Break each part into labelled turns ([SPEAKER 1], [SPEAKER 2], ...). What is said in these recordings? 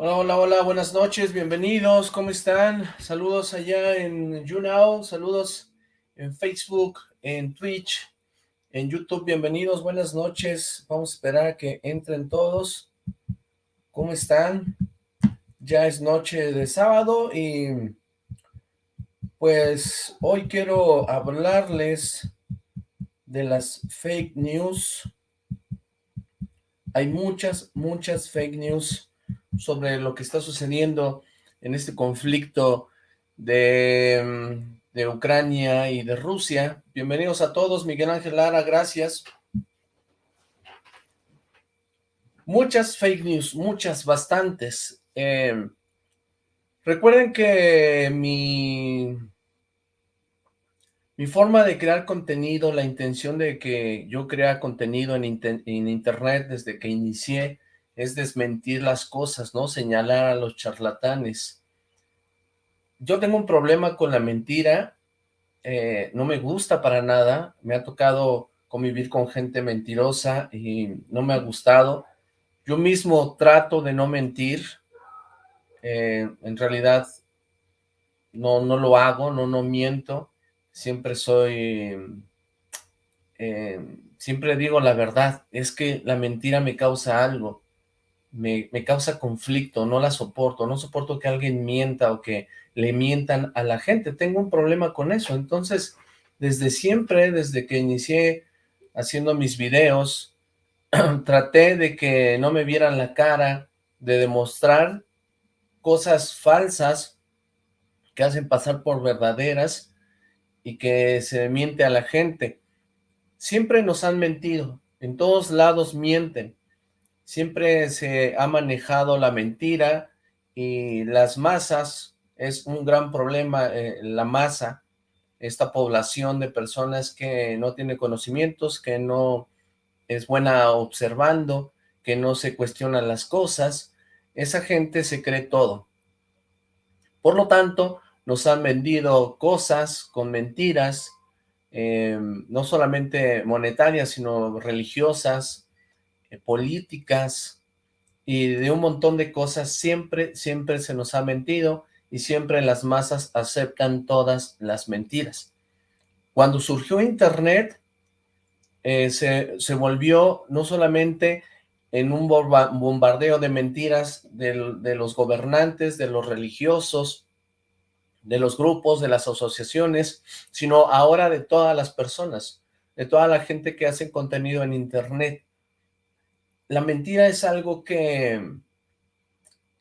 [SPEAKER 1] Hola, hola, hola, buenas noches, bienvenidos, ¿cómo están? Saludos allá en YouNow, saludos en Facebook, en Twitch, en YouTube, bienvenidos, buenas noches, vamos a esperar a que entren todos. ¿Cómo están? Ya es noche de sábado y pues hoy quiero hablarles de las fake news. Hay muchas, muchas fake news sobre lo que está sucediendo en este conflicto de, de Ucrania y de Rusia. Bienvenidos a todos, Miguel Ángel Lara, gracias. Muchas fake news, muchas, bastantes. Eh, recuerden que mi, mi forma de crear contenido, la intención de que yo crea contenido en, en internet desde que inicié es desmentir las cosas, ¿no? Señalar a los charlatanes. Yo tengo un problema con la mentira, eh, no me gusta para nada, me ha tocado convivir con gente mentirosa y no me ha gustado. Yo mismo trato de no mentir, eh, en realidad no, no lo hago, no, no miento, siempre soy, eh, siempre digo la verdad, es que la mentira me causa algo, me, causa conflicto, no la soporto, no soporto que alguien mienta o que le mientan a la gente, tengo un problema con eso, entonces desde siempre, desde que inicié haciendo mis videos, traté de que no me vieran la cara, de demostrar cosas falsas que hacen pasar por verdaderas y que se miente a la gente. Siempre nos han mentido, en todos lados mienten, siempre se ha manejado la mentira y las masas, es un gran problema eh, la masa, esta población de personas que no tiene conocimientos, que no es buena observando, que no se cuestionan las cosas, esa gente se cree todo. Por lo tanto, nos han vendido cosas con mentiras, eh, no solamente monetarias, sino religiosas, políticas y de un montón de cosas, siempre, siempre se nos ha mentido y siempre las masas aceptan todas las mentiras. Cuando surgió Internet, eh, se, se, volvió no solamente en un bombardeo de mentiras de los gobernantes, de los religiosos, de los grupos, de las asociaciones, sino ahora de todas las personas, de toda la gente que hace contenido en Internet la mentira es algo que,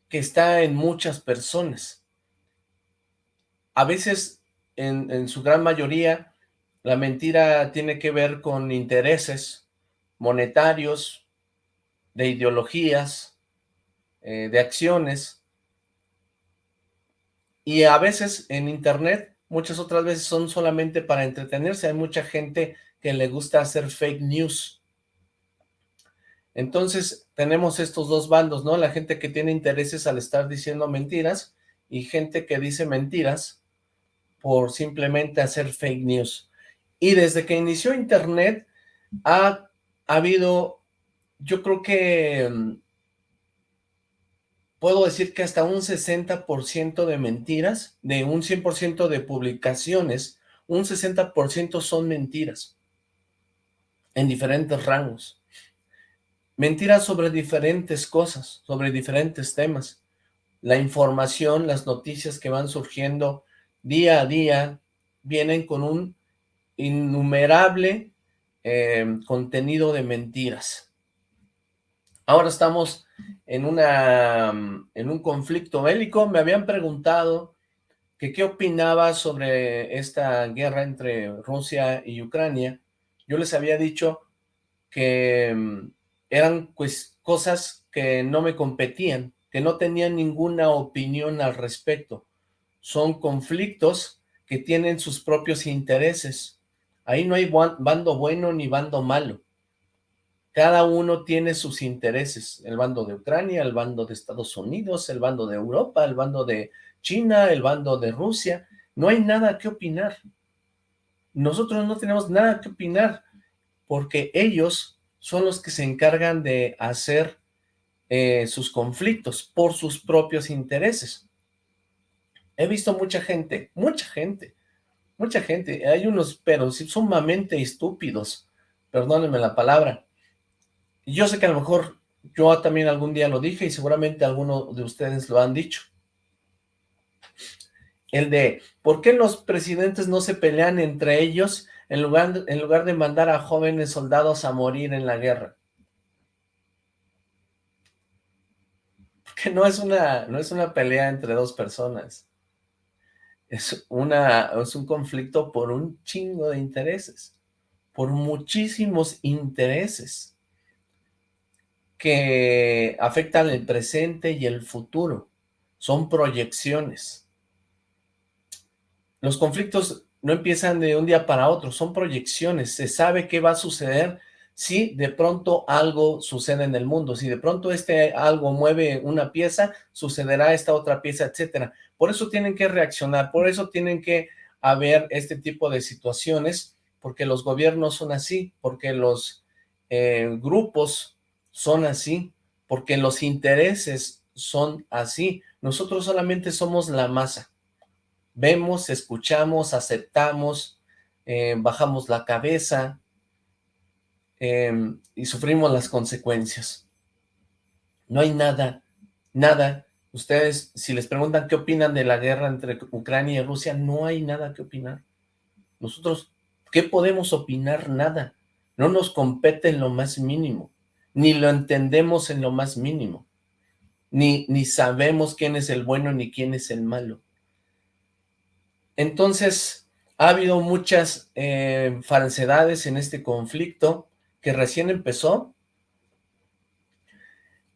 [SPEAKER 1] que está en muchas personas. A veces, en, su gran mayoría, la mentira tiene que ver con intereses monetarios, de ideologías, eh, de acciones, y a veces en internet, muchas otras veces son solamente para entretenerse, hay mucha gente que le gusta hacer fake news, entonces, tenemos estos dos bandos, ¿no? La gente que tiene intereses al estar diciendo mentiras y gente que dice mentiras por simplemente hacer fake news. Y desde que inició Internet ha, habido, yo creo que mm, puedo decir que hasta un 60% de mentiras, de un 100% de publicaciones, un 60% son mentiras en diferentes rangos. Mentiras sobre diferentes cosas, sobre diferentes temas. La información, las noticias que van surgiendo día a día, vienen con un innumerable eh, contenido de mentiras. Ahora estamos en, una, en un conflicto bélico. Me habían preguntado que qué opinaba sobre esta guerra entre Rusia y Ucrania. Yo les había dicho que eran pues cosas que no me competían, que no tenían ninguna opinión al respecto. Son conflictos que tienen sus propios intereses. Ahí no hay bando bueno ni bando malo. Cada uno tiene sus intereses. El bando de Ucrania, el bando de Estados Unidos, el bando de Europa, el bando de China, el bando de Rusia. No hay nada que opinar. Nosotros no tenemos nada que opinar porque ellos son los que se encargan de hacer eh, sus conflictos por sus propios intereses. He visto mucha gente, mucha gente, mucha gente, hay unos pero sumamente estúpidos, perdónenme la palabra. Yo sé que a lo mejor yo también algún día lo dije y seguramente algunos de ustedes lo han dicho. El de, ¿por qué los presidentes no se pelean entre ellos en lugar, en lugar de mandar a jóvenes soldados a morir en la guerra? Porque no es una, no es una pelea entre dos personas. Es, una, es un conflicto por un chingo de intereses. Por muchísimos intereses que afectan el presente y el futuro. Son proyecciones. Los conflictos no empiezan de un día para otro, son proyecciones. Se sabe qué va a suceder si de pronto algo sucede en el mundo. Si de pronto este algo mueve una pieza, sucederá esta otra pieza, etcétera. Por eso tienen que reaccionar, por eso tienen que haber este tipo de situaciones, porque los gobiernos son así, porque los eh, grupos son así, porque los intereses son así. Nosotros solamente somos la masa. Vemos, escuchamos, aceptamos, eh, bajamos la cabeza em, y sufrimos las consecuencias. No hay nada, nada. Ustedes, si les preguntan qué opinan de la guerra entre Ucrania y Rusia, no hay nada que opinar. Nosotros, ¿qué podemos opinar? Nada. No nos compete en lo más mínimo ni lo entendemos en lo más mínimo, ni, ni sabemos quién es el bueno ni quién es el malo. Entonces, ha habido muchas eh, falsedades en este conflicto que recién empezó.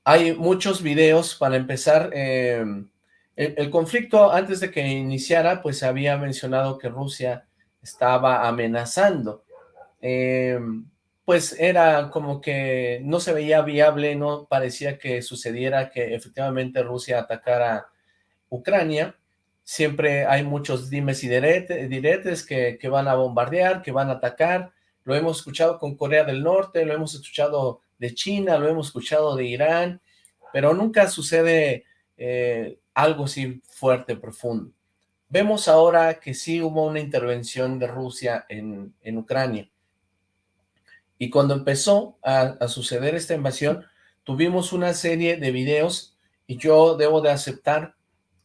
[SPEAKER 1] Hay muchos videos, para empezar, eh, el, conflicto antes de que iniciara, pues había mencionado que Rusia estaba amenazando. Eh, pues era como que no se veía viable, no parecía que sucediera que efectivamente Rusia atacara Ucrania. Siempre hay muchos dimes y diretes que, van a bombardear, que van a atacar. Lo hemos escuchado con Corea del Norte, lo hemos escuchado de China, lo hemos escuchado de Irán, pero nunca sucede eh, algo así fuerte, profundo. Vemos ahora que sí hubo una intervención de Rusia en, en Ucrania. Y cuando empezó a, suceder esta invasión, tuvimos una serie de videos y yo debo de aceptar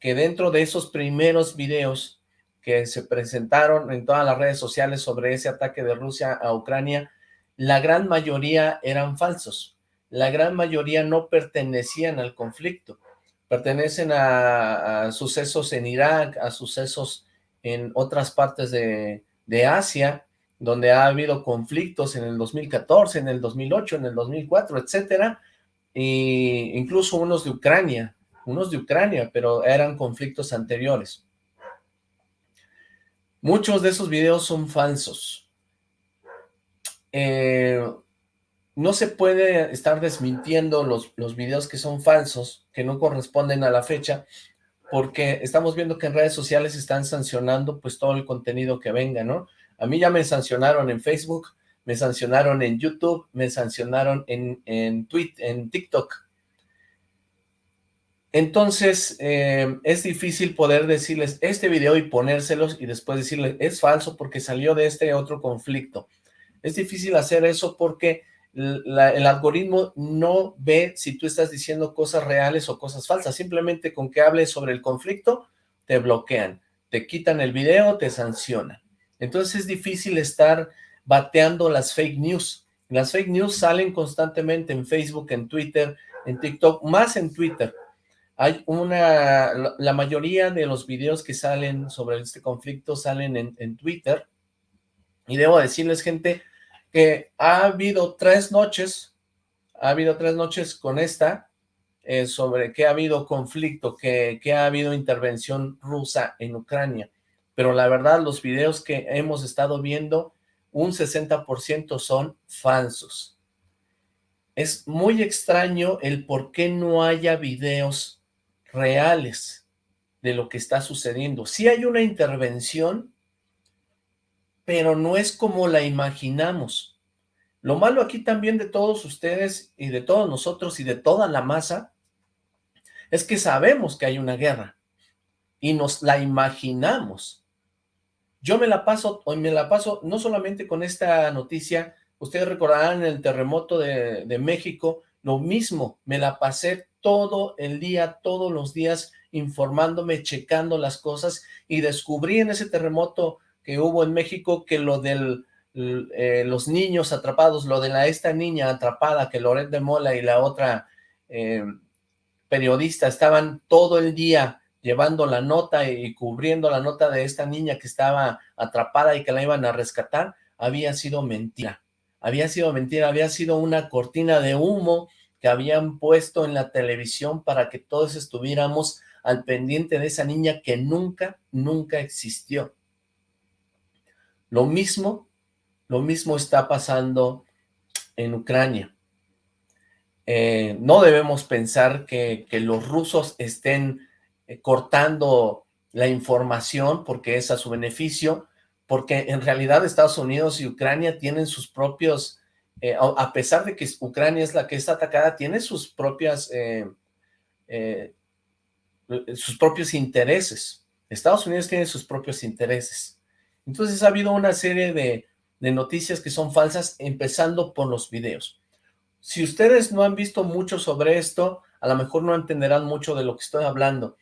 [SPEAKER 1] que dentro de esos primeros videos que se presentaron en todas las redes sociales sobre ese ataque de Rusia a Ucrania, la gran mayoría eran falsos. La gran mayoría no pertenecían al conflicto. Pertenecen a, sucesos en Irak, a sucesos en otras partes de, de Asia, donde ha habido conflictos en el 2014, en el 2008, en el 2004, etcétera, e incluso unos de Ucrania, unos de Ucrania, pero eran conflictos anteriores. Muchos de esos videos son falsos. Eh, no se puede estar desmintiendo los, los videos que son falsos, que no corresponden a la fecha, porque estamos viendo que en redes sociales están sancionando pues todo el contenido que venga, ¿no? A mí ya me sancionaron en Facebook, me sancionaron en YouTube, me sancionaron en, en, en TikTok. Entonces, eh, es difícil poder decirles este video y ponérselos y después decirles, es falso porque salió de este otro conflicto. Es difícil hacer eso porque el algoritmo no ve si tú estás diciendo cosas reales o cosas falsas. Simplemente con que hables sobre el conflicto, te bloquean, te quitan el video, te sancionan. Entonces es difícil estar bateando las fake news. Las fake news salen constantemente en Facebook, en Twitter, en TikTok, más en Twitter. Hay una, la mayoría de los videos que salen sobre este conflicto salen en, Twitter. Y debo decirles, gente, que ha habido tres noches, ha habido tres noches con esta, eh, sobre que ha habido conflicto, que, que ha habido intervención rusa en Ucrania pero la verdad los videos que hemos estado viendo, un 60% son falsos. Es muy extraño el por qué no haya videos reales de lo que está sucediendo. Sí hay una intervención, pero no es como la imaginamos. Lo malo aquí también de todos ustedes y de todos nosotros y de toda la masa es que sabemos que hay una guerra y nos la imaginamos. Yo me la paso, hoy me la paso no solamente con esta noticia, ustedes recordarán el terremoto de, de México, lo mismo, me la pasé todo el día, todos los días, informándome, checando las cosas, y descubrí en ese terremoto que hubo en México que lo de eh, los niños atrapados, lo de la esta niña atrapada, que Loret de Mola y la otra eh, periodista estaban todo el día llevando la nota y cubriendo la nota de esta niña que estaba atrapada y que la iban a rescatar, había sido mentira. Había sido mentira, había sido una cortina de humo que habían puesto en la televisión para que todos estuviéramos al pendiente de esa niña que nunca, nunca existió. Lo mismo, lo mismo está pasando en Ucrania. Eh, no debemos pensar que, los rusos estén eh, cortando la información porque es a su beneficio, porque en realidad Estados Unidos y Ucrania tienen sus propios, eh, a pesar de que Ucrania es la que está atacada, tiene sus propias, eh, sus propios intereses. Estados Unidos tiene sus propios intereses. Entonces ha habido una serie de, de noticias que son falsas, empezando por los videos. Si ustedes no han visto mucho sobre esto, a lo mejor no entenderán mucho de lo que estoy hablando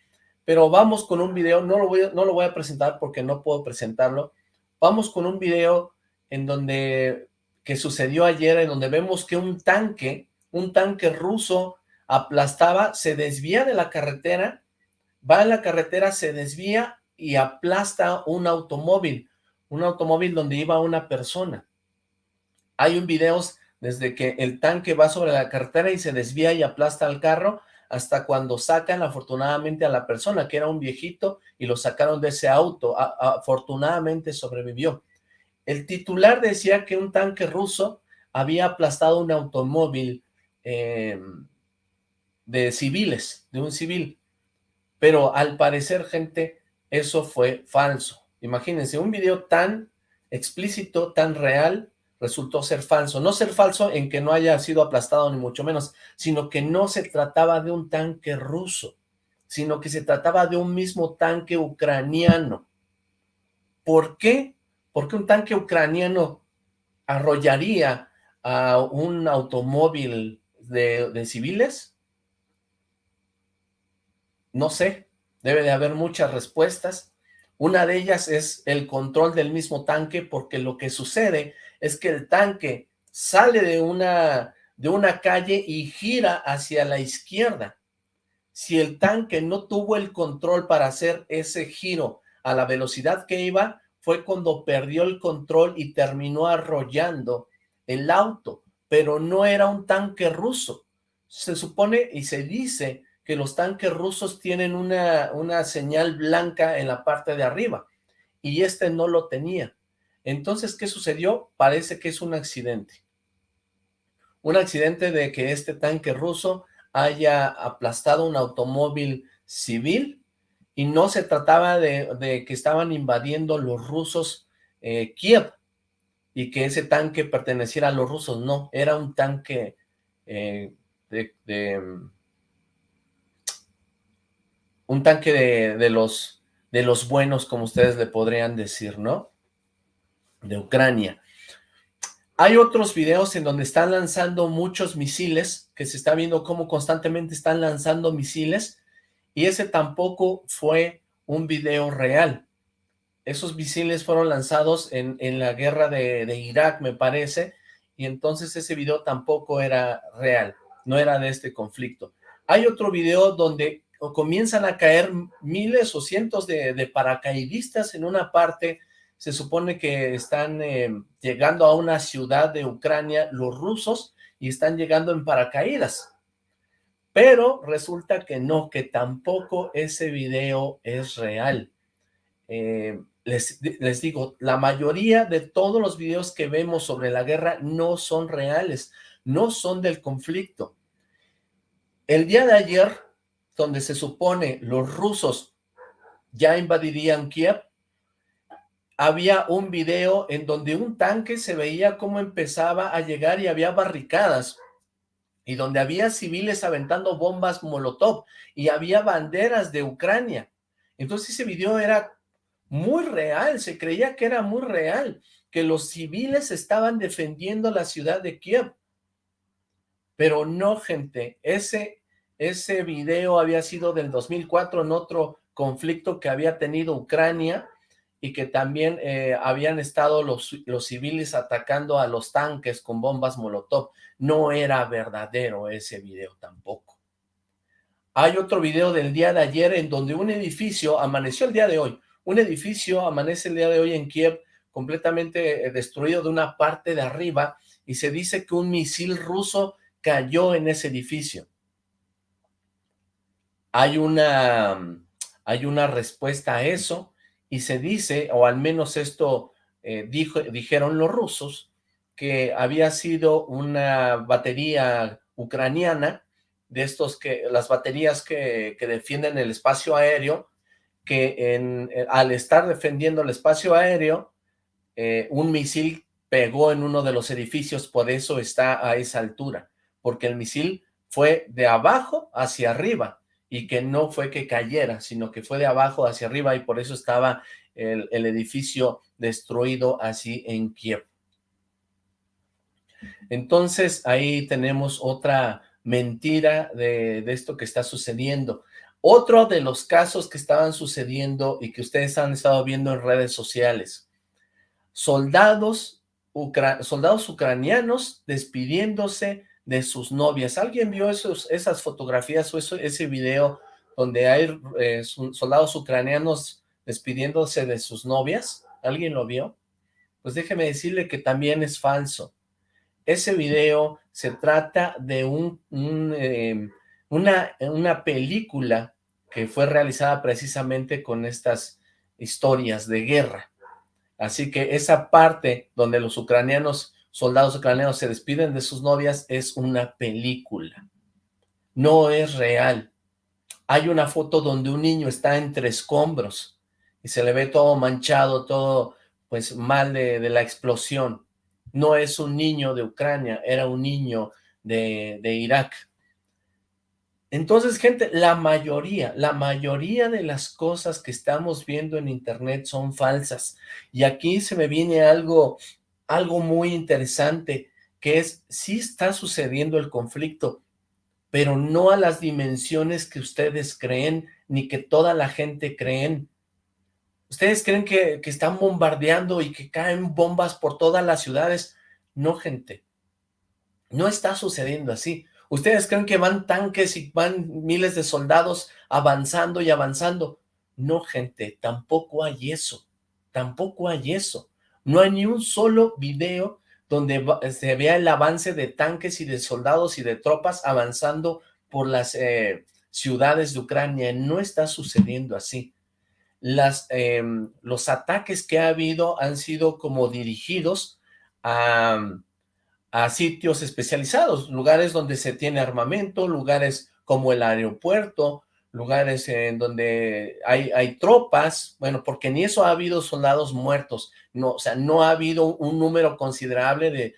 [SPEAKER 1] pero vamos con un video, no lo, voy no lo voy a presentar porque no puedo presentarlo, vamos con un video en donde, que sucedió ayer, en donde vemos que un tanque, un tanque ruso aplastaba, se desvía de la carretera, va en la carretera, se desvía y aplasta un automóvil, un automóvil donde iba una persona. Hay un video desde que el tanque va sobre la carretera y se desvía y aplasta al carro, hasta cuando sacan afortunadamente a la persona, que era un viejito, y lo sacaron de ese auto, afortunadamente sobrevivió. El titular decía que un tanque ruso había aplastado un automóvil em, de civiles, de un civil, pero al parecer, gente, eso fue falso. Imagínense, un video tan explícito, tan real, resultó ser falso. No ser falso en que no haya sido aplastado ni mucho menos, sino que no se trataba de un tanque ruso, sino que se trataba de un mismo tanque ucraniano. ¿Por qué? Porque un tanque ucraniano arrollaría a un automóvil de, de civiles? No sé, debe de haber muchas respuestas. Una de ellas es el control del mismo tanque, porque lo que sucede es que el tanque sale de una, de una calle y gira hacia la izquierda. Si el tanque no tuvo el control para hacer ese giro a la velocidad que iba, fue cuando perdió el control y terminó arrollando el auto, pero no era un tanque ruso. Se supone y se dice que los tanques rusos tienen una, una señal blanca en la parte de arriba, y este no lo tenía. Entonces, ¿qué sucedió? Parece que es un accidente. Un accidente de que este tanque ruso haya aplastado un automóvil civil y no se trataba de, que estaban invadiendo los rusos eh, Kiev y que ese tanque perteneciera a los rusos, no, era un tanque eh, de, un tanque de, de, los, de los buenos, como ustedes le podrían decir, ¿no? de Ucrania. Hay otros videos en donde están lanzando muchos misiles, que se está viendo cómo constantemente están lanzando misiles, y ese tampoco fue un video real. Esos misiles fueron lanzados en, en la guerra de, de Irak, me parece, y entonces ese video tampoco era real, no era de este conflicto. Hay otro video donde comienzan a caer miles o cientos de, de paracaidistas en una parte se supone que están eh, llegando a una ciudad de Ucrania los rusos y están llegando en paracaídas. Pero resulta que no, que tampoco ese video es real. Eh, les, les digo, la mayoría de todos los videos que vemos sobre la guerra no son reales, no son del conflicto. El día de ayer, donde se supone los rusos ya invadirían Kiev, había un video en donde un tanque se veía cómo empezaba a llegar y había barricadas y donde había civiles aventando bombas molotov y había banderas de Ucrania. Entonces ese video era muy real, se creía que era muy real, que los civiles estaban defendiendo la ciudad de Kiev. Pero no, gente, ese, ese video había sido del 2004 en otro conflicto que había tenido Ucrania y que también eh, habían estado los, los civiles atacando a los tanques con bombas molotov. No era verdadero ese video tampoco. Hay otro video del día de ayer en donde un edificio, amaneció el día de hoy, un edificio amanece el día de hoy en Kiev completamente eh, destruido de una parte de arriba y se dice que un misil ruso cayó en ese edificio. Hay una, hay una respuesta a eso, y se dice, o al menos esto eh, dijo, dijeron los rusos, que había sido una batería ucraniana, de estos que, las baterías que, defienden el espacio aéreo, que eh, al estar defendiendo el espacio aéreo, eh, un misil pegó en uno de los edificios, por eso está a esa altura, porque el misil fue de abajo hacia arriba, y que no fue que cayera, sino que fue de abajo hacia arriba y por eso estaba el, edificio destruido así en Kiev. Entonces ahí tenemos otra mentira de, esto que está sucediendo. Otro de los casos que estaban sucediendo y que ustedes han estado viendo en redes sociales. Soldados, soldados ucranianos despidiéndose de sus novias. ¿Alguien vio esos, esas fotografías o ese video donde hay eh, soldados ucranianos despidiéndose de sus novias? ¿Alguien lo vio? Pues déjeme decirle que también es falso. Ese video se trata de un, em, una, una película que fue realizada precisamente con estas historias de guerra. Así que esa parte donde los ucranianos soldados ucranianos se despiden de sus novias es una película. No es real. Hay una foto donde un niño está entre escombros y se le ve todo manchado, todo pues mal de, de la explosión. No es un niño de Ucrania, era un niño de, de Irak. Entonces, gente, la mayoría, la mayoría de las cosas que estamos viendo en internet son falsas. Y aquí se me viene algo algo muy interesante, que es, sí está sucediendo el conflicto, pero no a las dimensiones que ustedes creen, ni que toda la gente creen. ¿Ustedes creen que, que están bombardeando y que caen bombas por todas las ciudades? No, gente. No está sucediendo así. ¿Ustedes creen que van tanques y van miles de soldados avanzando y avanzando? No, gente, tampoco hay eso. Tampoco hay eso. No hay ni un solo video donde se vea el avance de tanques y de soldados y de tropas avanzando por las eh, ciudades de Ucrania. No está sucediendo así. Em, los ataques que ha habido han sido como dirigidos a sitios especializados, lugares donde se tiene armamento, lugares como el aeropuerto, lugares en donde hay, hay tropas, bueno, porque ni eso ha habido soldados muertos, no, o sea, no ha habido un número considerable de,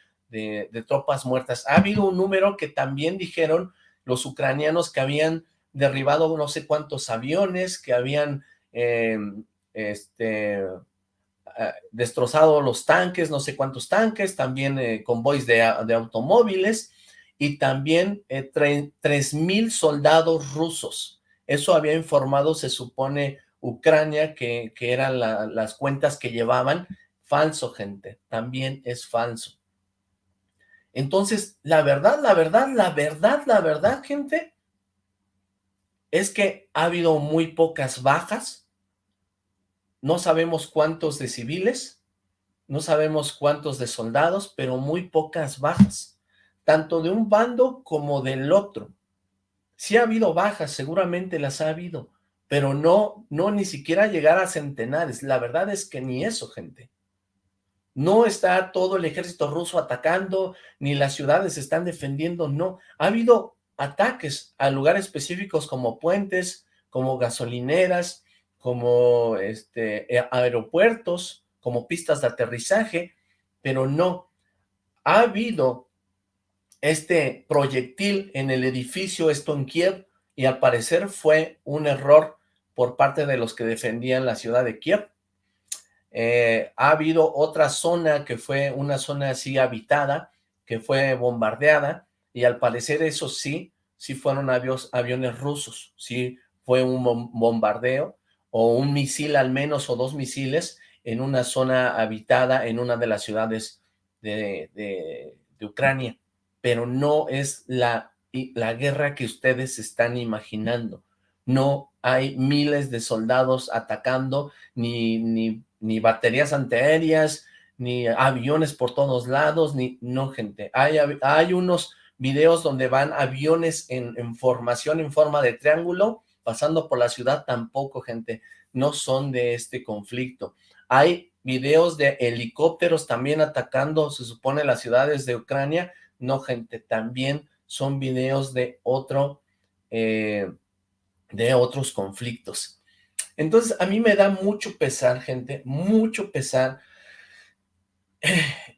[SPEAKER 1] de, tropas muertas. Ha habido un número que también dijeron los ucranianos que habían derribado no sé cuántos aviones, que habían em, este, ah, destrozado los tanques, no sé cuántos tanques, también eh, convoys de, de, automóviles, y también eh, tres mil soldados rusos eso había informado, se supone, Ucrania, que, que eran las cuentas que llevaban. Falso, gente, también es falso. Entonces, la verdad, la verdad, la verdad, la verdad, gente, es que ha habido muy pocas bajas, no sabemos cuántos de civiles, no sabemos cuántos de soldados, pero muy pocas bajas, tanto de un bando como del otro. Sí ha habido bajas, seguramente las ha habido, pero no, no ni siquiera llegar a centenares. La verdad es que ni eso, gente. No está todo el ejército ruso atacando, ni las ciudades están defendiendo, no. Ha habido ataques a lugares específicos como puentes, como gasolineras, como este, eh, aeropuertos, como pistas de aterrizaje, pero no. Ha habido este proyectil en el edificio, esto en Kiev, y al parecer fue un error por parte de los que defendían la ciudad de Kiev. Eh, ha habido otra zona que fue una zona así habitada, que fue bombardeada, y al parecer eso sí, sí fueron aviones rusos, sí fue un bombardeo, o un misil al menos, o dos misiles, en una zona habitada en una de las ciudades de, de Ucrania, pero no es la, la guerra que ustedes están imaginando. No hay miles de soldados atacando, ni, ni ni baterías antiaéreas, ni aviones por todos lados, ni, no gente, hay, hay unos videos donde van aviones en, en, formación en forma de triángulo, pasando por la ciudad, tampoco gente, no son de este conflicto. Hay videos de helicópteros también atacando, se supone, las ciudades de Ucrania, no gente, también son videos de otro, eh, de otros conflictos. Entonces, a mí me da mucho pesar, gente, mucho pesar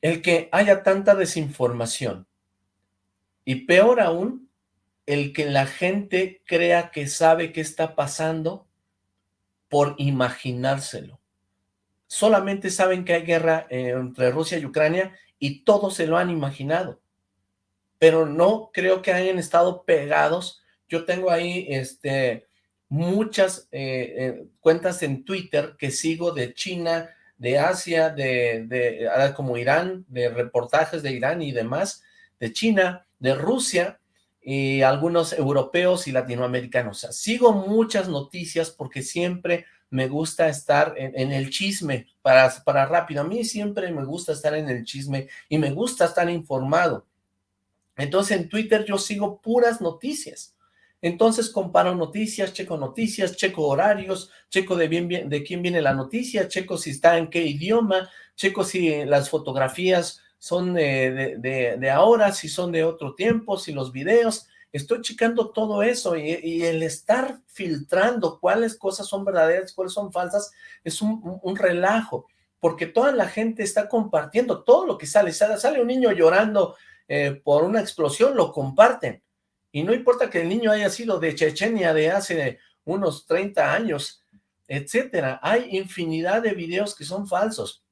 [SPEAKER 1] el que haya tanta desinformación. Y peor aún, el que la gente crea que sabe qué está pasando por imaginárselo. Solamente saben que hay guerra eh, entre Rusia y Ucrania y todos se lo han imaginado. Pero no creo que hayan estado pegados. Yo tengo ahí este muchas eh, eh, cuentas en Twitter que sigo de China, de Asia, de, de, ah, como Irán, de reportajes de Irán y demás, de China, de Rusia, y algunos europeos y latinoamericanos. sigo muchas noticias porque siempre me gusta estar en, en, el chisme para, para rápido. A mí siempre me gusta estar en el chisme y me gusta estar informado. Entonces en Twitter yo sigo puras noticias. Entonces comparo noticias, checo noticias, checo horarios, checo de, bien, de quién viene la noticia, checo si está en qué idioma, checo si las fotografías son de, de, ahora, si son de otro tiempo, si los videos, estoy checando todo eso y, el estar filtrando cuáles cosas son verdaderas, cuáles son falsas, es un, un, relajo, porque toda la gente está compartiendo todo lo que sale, sale, sale un niño llorando eh, por una explosión, lo comparten, y no importa que el niño haya sido de Chechenia de hace unos 30 años, etcétera. Hay infinidad de videos que son falsos.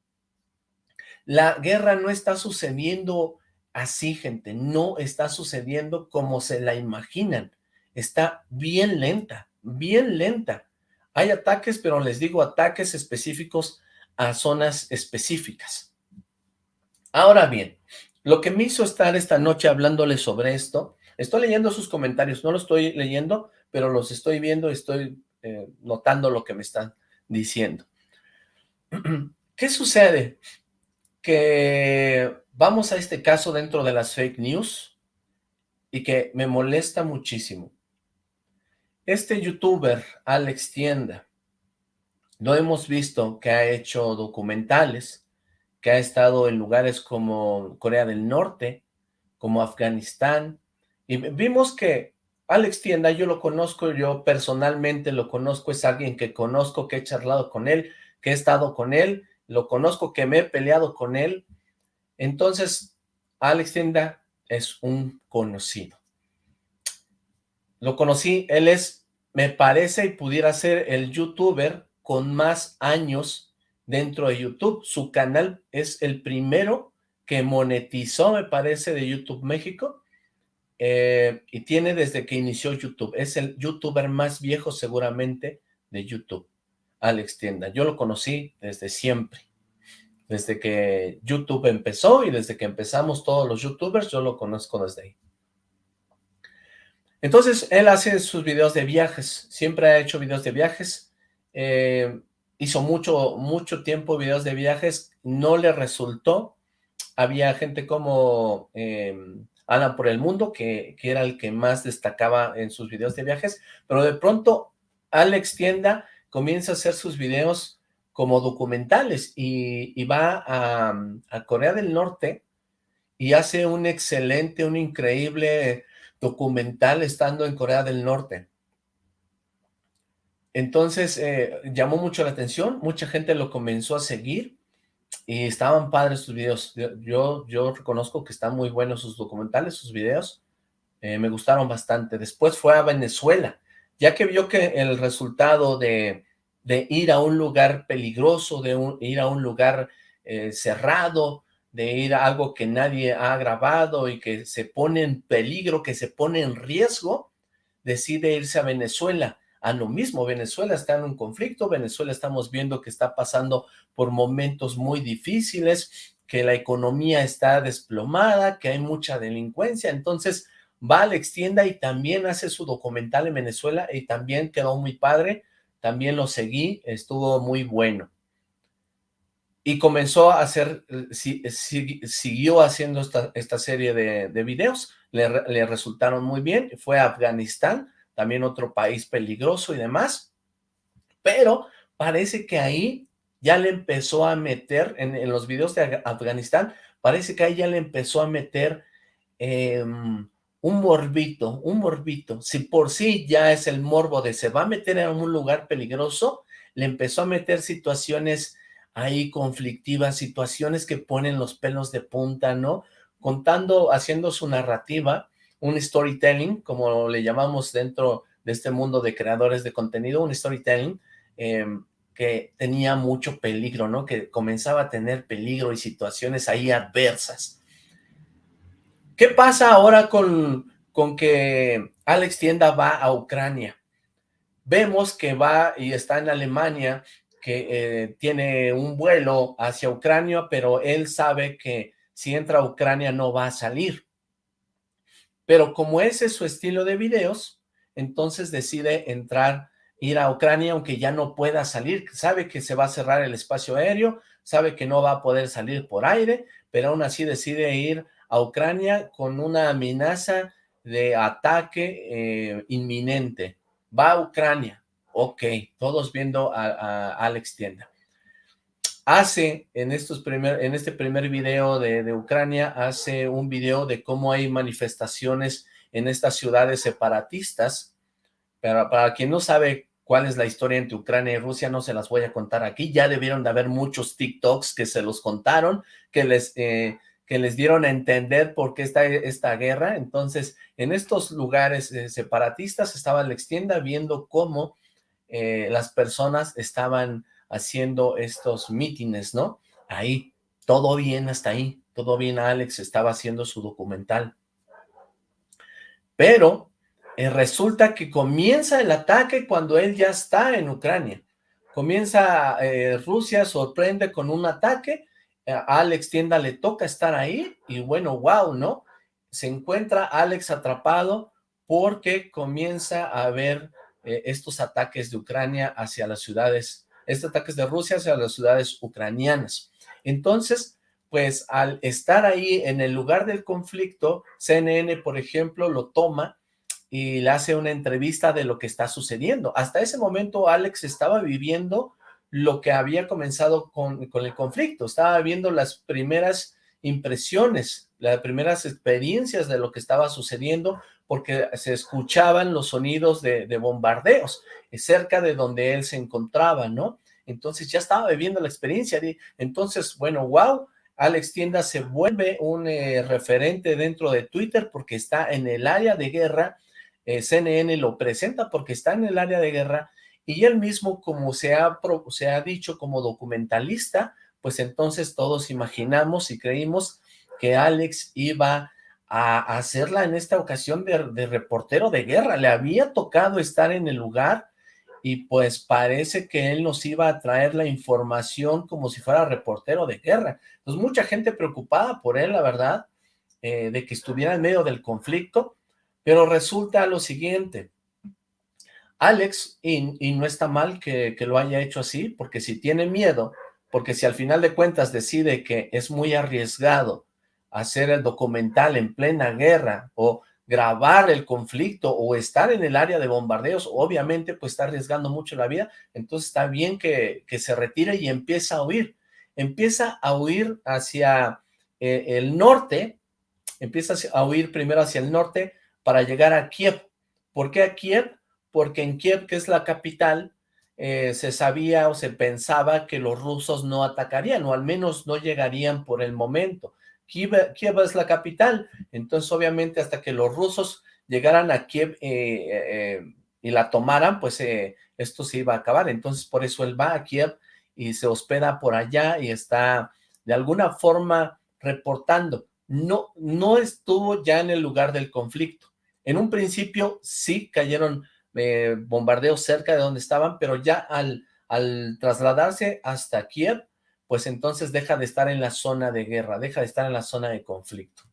[SPEAKER 1] La guerra no está sucediendo así, gente. No está sucediendo como se la imaginan. Está bien lenta, bien lenta. Hay ataques, pero les digo ataques específicos a zonas específicas. Ahora bien, lo que me hizo estar esta noche hablándoles sobre esto Estoy leyendo sus comentarios, no los estoy leyendo, pero los estoy viendo estoy eh, notando lo que me están diciendo. ¿Qué sucede? Que vamos a este caso dentro de las fake news y que me molesta muchísimo. Este youtuber, Alex Tienda, lo hemos visto que ha hecho documentales, que ha estado en lugares como Corea del Norte, como Afganistán, y vimos que Alex Tienda, yo lo conozco, yo personalmente lo conozco, es alguien que conozco, que he charlado con él, que he estado con él, lo conozco, que me he peleado con él. Entonces, Alex Tienda es un conocido. Lo conocí, él es, me parece, y pudiera ser el youtuber con más años dentro de YouTube. Su canal es el primero que monetizó, me parece, de YouTube México eh, y tiene desde que inició YouTube. Es el youtuber más viejo seguramente de YouTube, Alex Tienda. Yo lo conocí desde siempre. Desde que YouTube empezó y desde que empezamos todos los youtubers, yo lo conozco desde ahí. Entonces, él hace sus videos de viajes. Siempre ha hecho videos de viajes. Eh, hizo mucho, mucho tiempo videos de viajes. No le resultó. Había gente como... Eh, Alan por el Mundo, que, era el que más destacaba en sus videos de viajes, pero de pronto Alex Tienda comienza a hacer sus videos como documentales y, va a, a, Corea del Norte y hace un excelente, un increíble documental estando en Corea del Norte. Entonces eh, llamó mucho la atención, mucha gente lo comenzó a seguir y estaban padres sus videos. Yo, yo reconozco que están muy buenos sus documentales, sus videos, eh, me gustaron bastante. Después fue a Venezuela, ya que vio que el resultado de, de ir a un lugar peligroso, de ir a un lugar eh, cerrado, de ir a algo que nadie ha grabado y que se pone en peligro, que se pone en riesgo, decide irse a Venezuela. A lo mismo, Venezuela está en un conflicto, Venezuela estamos viendo que está pasando por momentos muy difíciles, que la economía está desplomada, que hay mucha delincuencia, entonces va a la extienda y también hace su documental en Venezuela y también quedó muy padre, también lo seguí, estuvo muy bueno. Y comenzó a hacer, siguió haciendo esta, esta serie de, de videos, le, resultaron muy bien, fue a Afganistán, también otro país peligroso y demás, pero parece que ahí ya le empezó a meter, en, los videos de Afganistán, parece que ahí ya le empezó a meter eh, un morbito, un morbito, si por sí ya es el morbo de se va a meter en un lugar peligroso, le empezó a meter situaciones ahí conflictivas, situaciones que ponen los pelos de punta, ¿no? Contando, haciendo su narrativa, un storytelling, como le llamamos dentro de este mundo de creadores de contenido, un storytelling eh, que tenía mucho peligro, ¿no? Que comenzaba a tener peligro y situaciones ahí adversas. ¿Qué pasa ahora con, con que Alex Tienda va a Ucrania? Vemos que va y está en Alemania, que eh, tiene un vuelo hacia Ucrania, pero él sabe que si entra a Ucrania no va a salir. Pero como ese es su estilo de videos, entonces decide entrar, ir a Ucrania, aunque ya no pueda salir. Sabe que se va a cerrar el espacio aéreo, sabe que no va a poder salir por aire, pero aún así decide ir a Ucrania con una amenaza de ataque eh, inminente. Va a Ucrania. Ok, todos viendo a, Alex Tienda. Hace, en, estos primer, en este primer video de, Ucrania, hace un video de cómo hay manifestaciones en estas ciudades separatistas. Pero para quien no sabe cuál es la historia entre Ucrania y Rusia, no se las voy a contar aquí. Ya debieron de haber muchos TikToks que se los contaron, que les... Eh, que les dieron a entender por qué está esta guerra. Entonces, en estos lugares eh, separatistas estaba la extienda viendo cómo eh, las personas estaban haciendo estos mítines, ¿no? Ahí, todo bien hasta ahí, todo bien Alex estaba haciendo su documental. Pero eh, resulta que comienza el ataque cuando él ya está en Ucrania. Comienza, Rusia sorprende con un ataque a Alex Tienda le toca estar ahí y bueno, wow, ¿no? Se encuentra Alex atrapado porque comienza a haber eh, estos ataques de Ucrania hacia las ciudades, estos ataques de Rusia hacia las ciudades ucranianas. Entonces, pues al estar ahí en el lugar del conflicto, CNN, por ejemplo, lo toma y le hace una entrevista de lo que está sucediendo. Hasta ese momento Alex estaba viviendo lo que había comenzado con, el conflicto, estaba viendo las primeras impresiones, las primeras experiencias de lo que estaba sucediendo, porque se escuchaban los sonidos de, bombardeos eh, cerca de donde él se encontraba, ¿no? Entonces ya estaba viviendo la experiencia, entonces, bueno, wow, Alex Tienda se vuelve un eh, referente dentro de Twitter porque está en el área de guerra, eh, CNN lo presenta porque está en el área de guerra y él mismo, como se ha, se ha dicho como documentalista, pues entonces todos imaginamos y creímos que Alex iba a hacerla en esta ocasión de, reportero de guerra. Le había tocado estar en el lugar y pues parece que él nos iba a traer la información como si fuera reportero de guerra. Entonces mucha gente preocupada por él, la verdad, eh, de que estuviera en medio del conflicto, pero resulta lo siguiente, Alex, y, no está mal que, lo haya hecho así, porque si tiene miedo, porque si al final de cuentas decide que es muy arriesgado hacer el documental en plena guerra, o grabar el conflicto, o estar en el área de bombardeos, obviamente pues está arriesgando mucho la vida, entonces está bien que, se retire y empieza a huir. Empieza a huir hacia eh, el norte, empieza a huir primero hacia el norte para llegar a Kiev. ¿Por qué a Kiev? porque en Kiev, que es la capital, eh, se sabía o se pensaba que los rusos no atacarían, o al menos no llegarían por el momento. Kiev, Kiev es la capital, entonces obviamente hasta que los rusos llegaran a Kiev eh, y la tomaran, pues esto se iba a acabar. Entonces por eso él va a Kiev y se hospeda por allá y está de alguna forma reportando. No, no estuvo ya en el lugar del conflicto. En un principio sí cayeron eh, bombardeos cerca de donde estaban, pero ya al trasladarse hasta Kiev, pues entonces deja de estar en la zona de guerra, deja de estar en la zona de conflicto.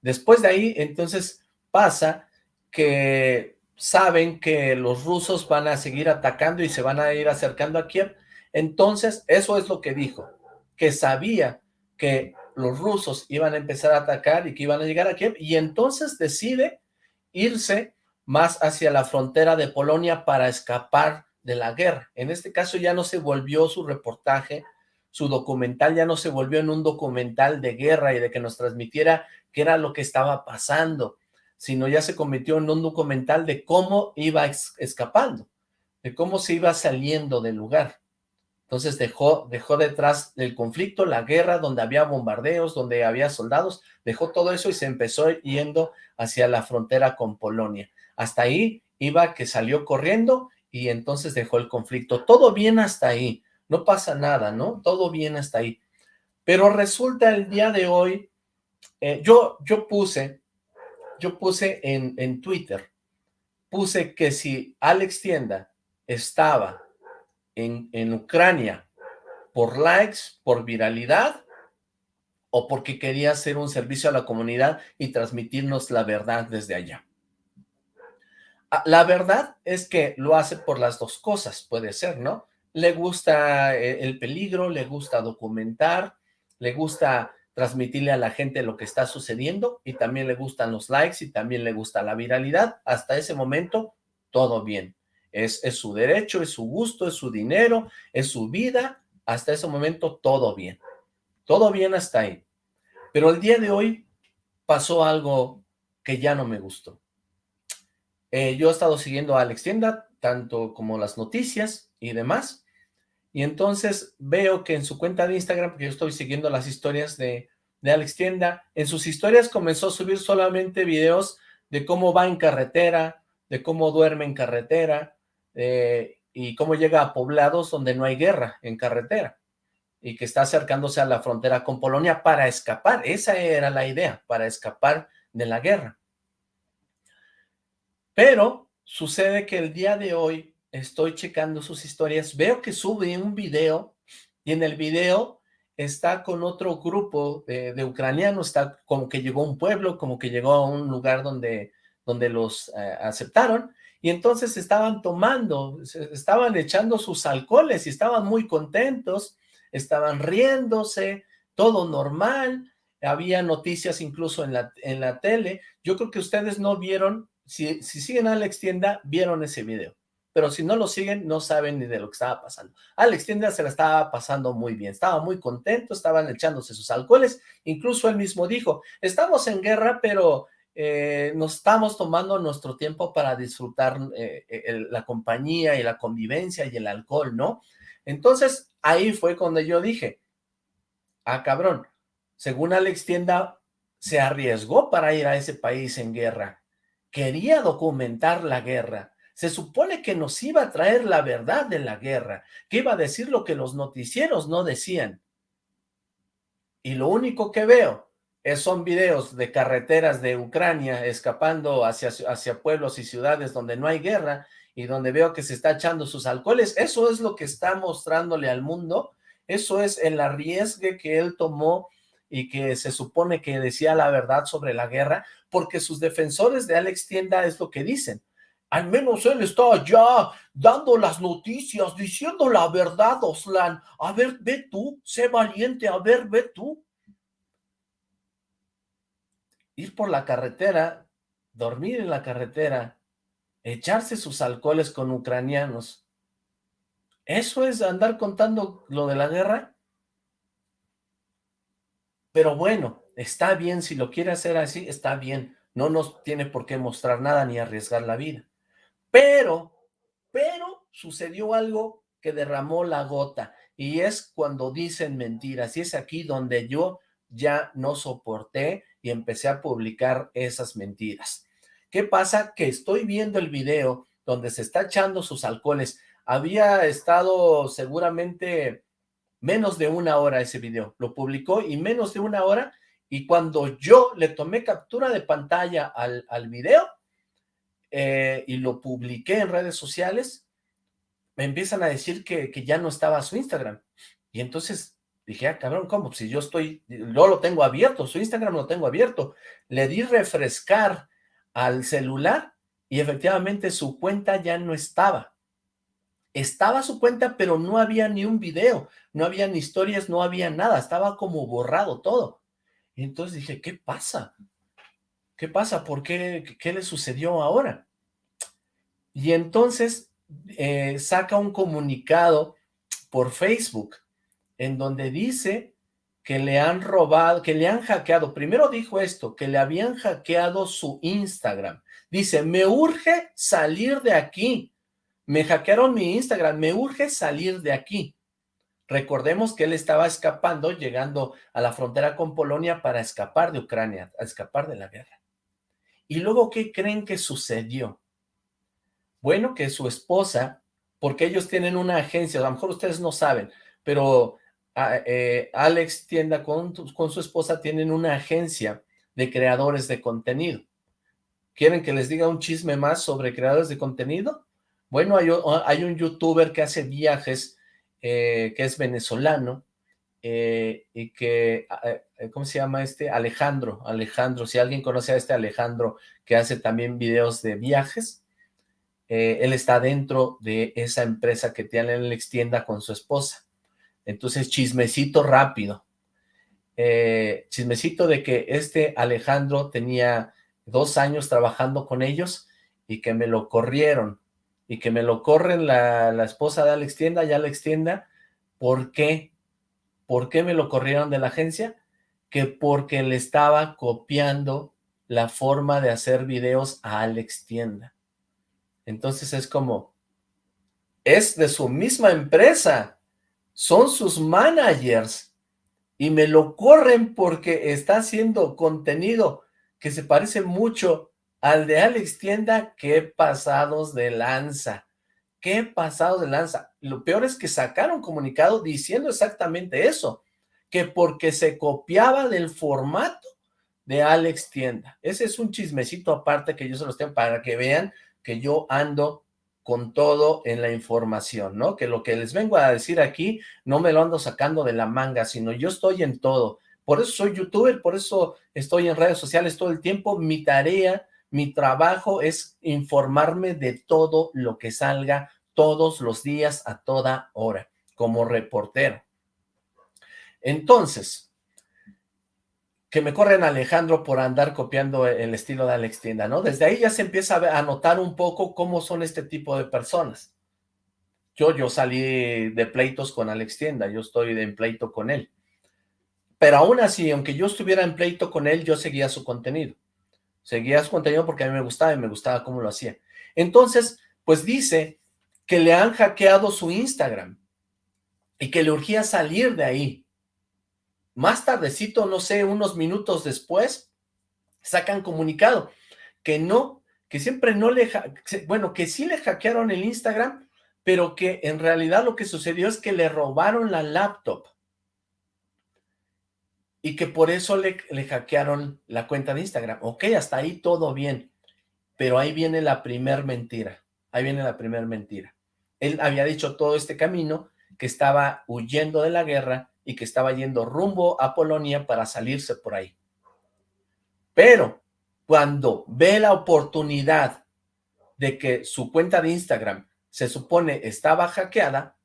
[SPEAKER 1] Después de ahí, entonces pasa que saben que los rusos van a seguir atacando y se van a ir acercando a Kiev, entonces eso es lo que dijo, que sabía que los rusos iban a empezar a atacar y que iban a llegar a Kiev, y entonces decide irse más hacia la frontera de Polonia para escapar de la guerra. En este caso ya no se volvió su reportaje, su documental ya no se volvió en un documental de guerra y de que nos transmitiera qué era lo que estaba pasando, sino ya se convirtió en un documental de cómo iba escapando, de cómo se iba saliendo del lugar. Entonces dejó, dejó detrás del conflicto, la guerra, donde había bombardeos, donde había soldados, dejó todo eso y se empezó yendo hacia la frontera con Polonia. Hasta ahí iba que salió corriendo y entonces dejó el conflicto. Todo bien hasta ahí, no pasa nada, ¿no? Todo bien hasta ahí. Pero resulta el día de hoy, eh, yo, yo puse yo puse en, en Twitter, puse que si Alex Tienda estaba en, en Ucrania por likes, por viralidad, o porque quería hacer un servicio a la comunidad y transmitirnos la verdad desde allá. Ah, la verdad es que lo hace por las dos cosas, puede ser, ¿no? Le gusta eh, el peligro, le gusta documentar, le gusta transmitirle a la gente lo que está sucediendo y también le gustan los likes y también le gusta la viralidad. Hasta ese momento, todo bien. Es, es su derecho, es su gusto, es su dinero, es su vida. Hasta ese momento, todo bien. Todo bien hasta ahí. Pero el día de hoy pasó algo que ya no me gustó. Eh, yo he estado siguiendo a Alex Tienda, tanto como las noticias y demás, y entonces veo que en su cuenta de Instagram, porque yo estoy siguiendo las historias de, Alex Tienda, en sus historias comenzó a subir solamente videos de cómo va en carretera, de cómo duerme en carretera, eh, y cómo llega a poblados donde no hay guerra en carretera, y que está acercándose a la frontera con Polonia para escapar, esa era la idea, para escapar de la guerra. Pero sucede que el día de hoy estoy checando sus historias, veo que sube un video y en el video está con otro grupo de, ucranianos, está como que llegó a un pueblo, como que llegó a un lugar donde, donde los eh, aceptaron, y entonces estaban tomando, estaban echando sus alcoholes y estaban muy contentos, estaban riéndose, todo normal, había noticias incluso en la, en la tele, yo creo que ustedes no vieron, si, si siguen a Alex Tienda, vieron ese video pero si no lo siguen, no saben ni de lo que estaba pasando. Alex Tienda se la estaba pasando muy bien, estaba muy contento, estaban echándose sus alcoholes, incluso él mismo dijo, estamos en guerra, pero eh, nos estamos tomando nuestro tiempo para disfrutar eh, la compañía y la convivencia y el alcohol, ¿no? Entonces, ahí fue cuando yo dije, ah, cabrón, según Alex Tienda, se arriesgó para ir a ese país en guerra, quería documentar la guerra, se supone que nos iba a traer la verdad de la guerra, que iba a decir lo que los noticieros no decían. Y lo único que veo es, son videos de carreteras de Ucrania escapando hacia, hacia pueblos y ciudades donde no hay guerra y donde veo que se está echando sus alcoholes. Eso es lo que está mostrándole al mundo. Eso es el arriesgue que él tomó y que se supone que decía la verdad sobre la guerra, porque sus defensores de Alex Tienda es lo que dicen. Al menos él está allá dando las noticias, diciendo la verdad, Oslan. A ver, ve tú, sé valiente, a ver, ve tú. Ir por la carretera, dormir en la carretera, echarse sus alcoholes con ucranianos. ¿Eso es andar contando lo de la guerra? Pero bueno, está bien, si lo quiere hacer así, está bien. No nos tiene por qué mostrar nada ni arriesgar la vida. Pero Pero sucedió algo que derramó la gota y es cuando dicen mentiras y es aquí donde yo ya no soporté y empecé a publicar esas mentiras. ¿Qué pasa? Que estoy viendo el video donde se está echando sus alcoholes. Había estado seguramente menos de una hora ese video. Lo publicó y menos de una hora y cuando yo le tomé captura de pantalla al, al video eh, y lo publiqué en redes sociales, me empiezan a decir que, que, ya no estaba su Instagram. Y entonces dije, ah, cabrón, ¿cómo? Si yo estoy, yo lo tengo abierto, su Instagram lo tengo abierto. Le di refrescar al celular y efectivamente su cuenta ya no estaba. Estaba su cuenta, pero no había ni un video, no había ni historias, no había nada, estaba como borrado todo. Y entonces dije, ¿qué pasa? ¿Qué pasa? ¿Por qué? ¿Qué le sucedió ahora? Y entonces eh, saca un comunicado por Facebook en donde dice que le han robado, que le han hackeado. Primero dijo esto, que le habían hackeado su Instagram. Dice, me urge salir de aquí. Me hackearon mi Instagram, me urge salir de aquí. Recordemos que él estaba escapando, llegando a la frontera con Polonia para escapar de Ucrania, a escapar de la guerra. Y luego, ¿qué creen que sucedió? Bueno, que su esposa, porque ellos tienen una agencia, a lo mejor ustedes no saben, pero ah, eh, Alex Tienda con, con su esposa tienen una agencia de creadores de contenido. ¿Quieren que les diga un chisme más sobre creadores de contenido? Bueno, hay, un youtuber que hace viajes, eh, que es venezolano, eh, y que, ¿cómo se llama este? Alejandro, Alejandro, si alguien conoce a este Alejandro, que hace también videos de viajes, eh, él está dentro de esa empresa que tiene en la extienda con su esposa. Entonces, chismecito rápido. Eh, chismecito de que este Alejandro tenía dos años trabajando con ellos y que me lo corrieron. Y que me lo corren la, la esposa de Alex Tienda, ya Alex Tienda. ¿Por qué? ¿Por qué me lo corrieron de la agencia? Que porque le estaba copiando la forma de hacer videos a Alex Tienda. Entonces es como, es de su misma empresa, son sus managers, y me lo corren porque está haciendo contenido que se parece mucho al de Alex Tienda, qué pasados de lanza, qué pasados de lanza. Lo peor es que sacaron comunicado diciendo exactamente eso, que porque se copiaba del formato de Alex Tienda. Ese es un chismecito aparte que yo se los tengo para que vean que yo ando con todo en la información, ¿no? Que lo que les vengo a decir aquí no me lo ando sacando de la manga, sino yo estoy en todo. Por eso soy youtuber, por eso estoy en redes sociales todo el tiempo. Mi tarea, mi trabajo es informarme de todo lo que salga todos los días a toda hora, como reportero. Entonces, que me corren Alejandro por andar copiando el estilo de Alex Tienda, ¿no? Desde ahí ya se empieza a notar un poco cómo son este tipo de personas. Yo, yo salí de pleitos con Alex Tienda, yo estoy en pleito con él. Pero aún así, aunque yo estuviera en pleito con él, yo seguía su contenido. Seguía su contenido porque a mí me gustaba y me gustaba cómo lo hacía. Entonces, pues dice que le han hackeado su Instagram y que le urgía salir de ahí más tardecito, no sé, unos minutos después, sacan comunicado que no, que siempre no le, bueno, que sí le hackearon el Instagram, pero que en realidad lo que sucedió es que le robaron la laptop y que por eso le, le hackearon la cuenta de Instagram. Ok, hasta ahí todo bien, pero ahí viene la primer mentira, ahí viene la primer mentira. Él había dicho todo este camino que estaba huyendo de la guerra y que estaba yendo rumbo a Polonia para salirse por ahí. Pero cuando ve la oportunidad de que su cuenta de Instagram se supone estaba hackeada,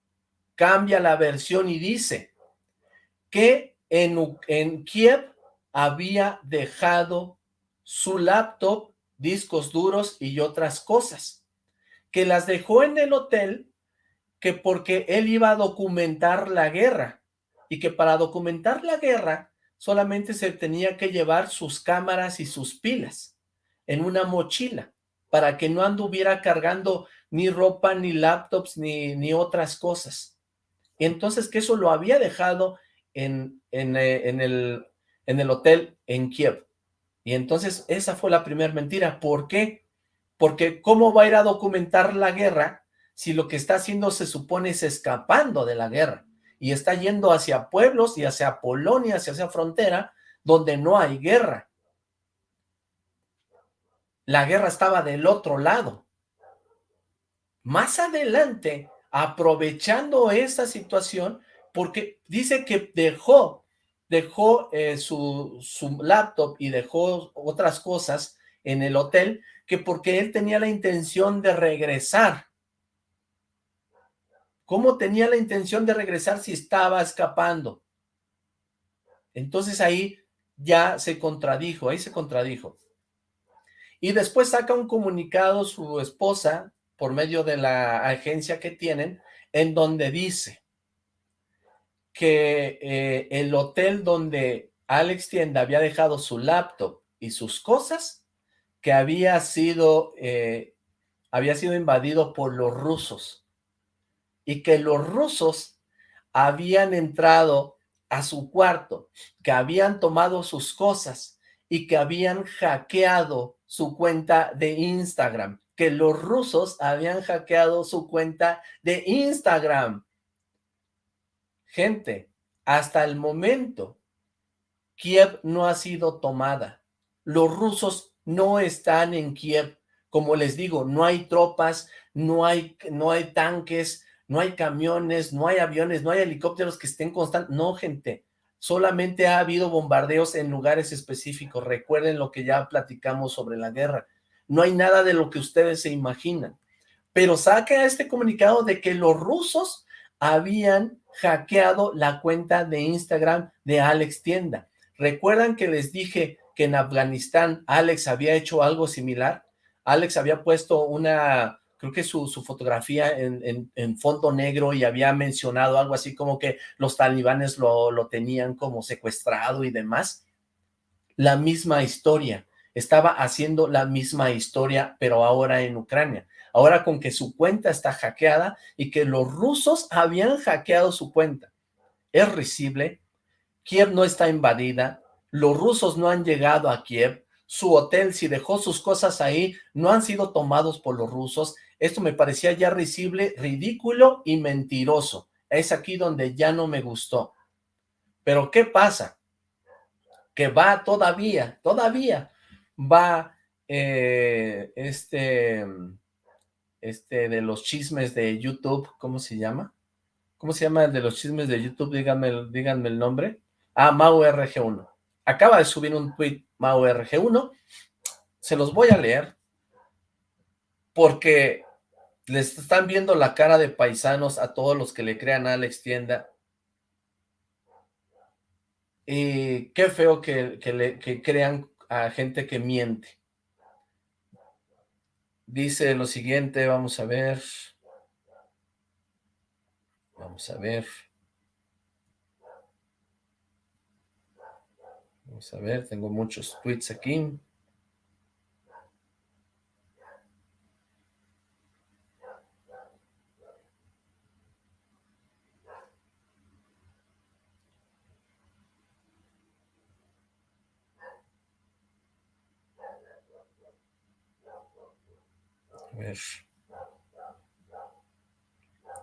[SPEAKER 1] cambia la versión y dice que en, Kiev había dejado su laptop, discos duros y otras cosas, que las dejó en el hotel que porque él iba a documentar la guerra y que para documentar la guerra solamente se tenía que llevar sus cámaras y sus pilas en una mochila para que no anduviera cargando ni ropa, ni laptops, ni, ni otras cosas. Entonces que eso lo había dejado en, en, eh, en, el, en el hotel en Kiev. Y entonces esa fue la primera mentira. ¿Por qué? Porque ¿cómo va a ir a documentar la guerra si lo que está haciendo se supone es escapando de la guerra? Y está yendo hacia pueblos y hacia Polonia, hacia esa frontera, donde no hay guerra. La guerra estaba del otro lado. Más adelante, aprovechando esa situación, porque dice que dejó, dejó eh, su, su laptop y dejó otras cosas en el hotel, que porque él tenía la intención de regresar. ¿Cómo tenía la intención de regresar si estaba escapando? Entonces ahí ya se contradijo, ahí se contradijo. Y después saca un comunicado su esposa, por medio de la agencia que tienen, en donde dice que eh, el hotel donde Alex Tienda había dejado su laptop y sus cosas, que había sido, eh, había sido invadido por los rusos, y que los rusos habían entrado a su cuarto, que habían tomado sus cosas y que habían hackeado su cuenta de Instagram, que los rusos habían hackeado su cuenta de Instagram. Gente, hasta el momento, Kiev no ha sido tomada. Los rusos no están en Kiev. Como les digo, no hay tropas, no hay, no hay tanques, no hay camiones, no hay aviones, no hay helicópteros que estén constantes. No, gente, solamente ha habido bombardeos en lugares específicos. Recuerden lo que ya platicamos sobre la guerra. No hay nada de lo que ustedes se imaginan. Pero saca este comunicado de que los rusos habían hackeado la cuenta de Instagram de Alex Tienda. ¿Recuerdan que les dije que en Afganistán Alex había hecho algo similar? Alex había puesto una, creo que su, fotografía en, en, fondo negro y había mencionado algo así como que los talibanes lo, lo tenían como secuestrado y demás. La misma historia, estaba haciendo la misma historia, pero ahora en Ucrania ahora con que su cuenta está hackeada y que los rusos habían hackeado su cuenta. Es risible, Kiev no está invadida, los rusos no han llegado a Kiev, su hotel, si dejó sus cosas ahí, no han sido tomados por los rusos. Esto me parecía ya risible, ridículo y mentiroso. Es aquí donde ya no me gustó. Pero ¿qué pasa? Que va todavía, todavía va eh, este este, de los chismes de YouTube, ¿cómo se llama? ¿Cómo se llama el de los chismes de YouTube? Díganme, díganme el nombre. Ah, MauRG1. Acaba de subir un tweet MauRG1. Se los voy a leer porque les están viendo la cara de paisanos a todos los que le crean a Alex Tienda. Y qué feo que, le, que crean a gente que miente. Dice lo siguiente, vamos a ver. Vamos a ver. Vamos a ver, tengo muchos tweets aquí.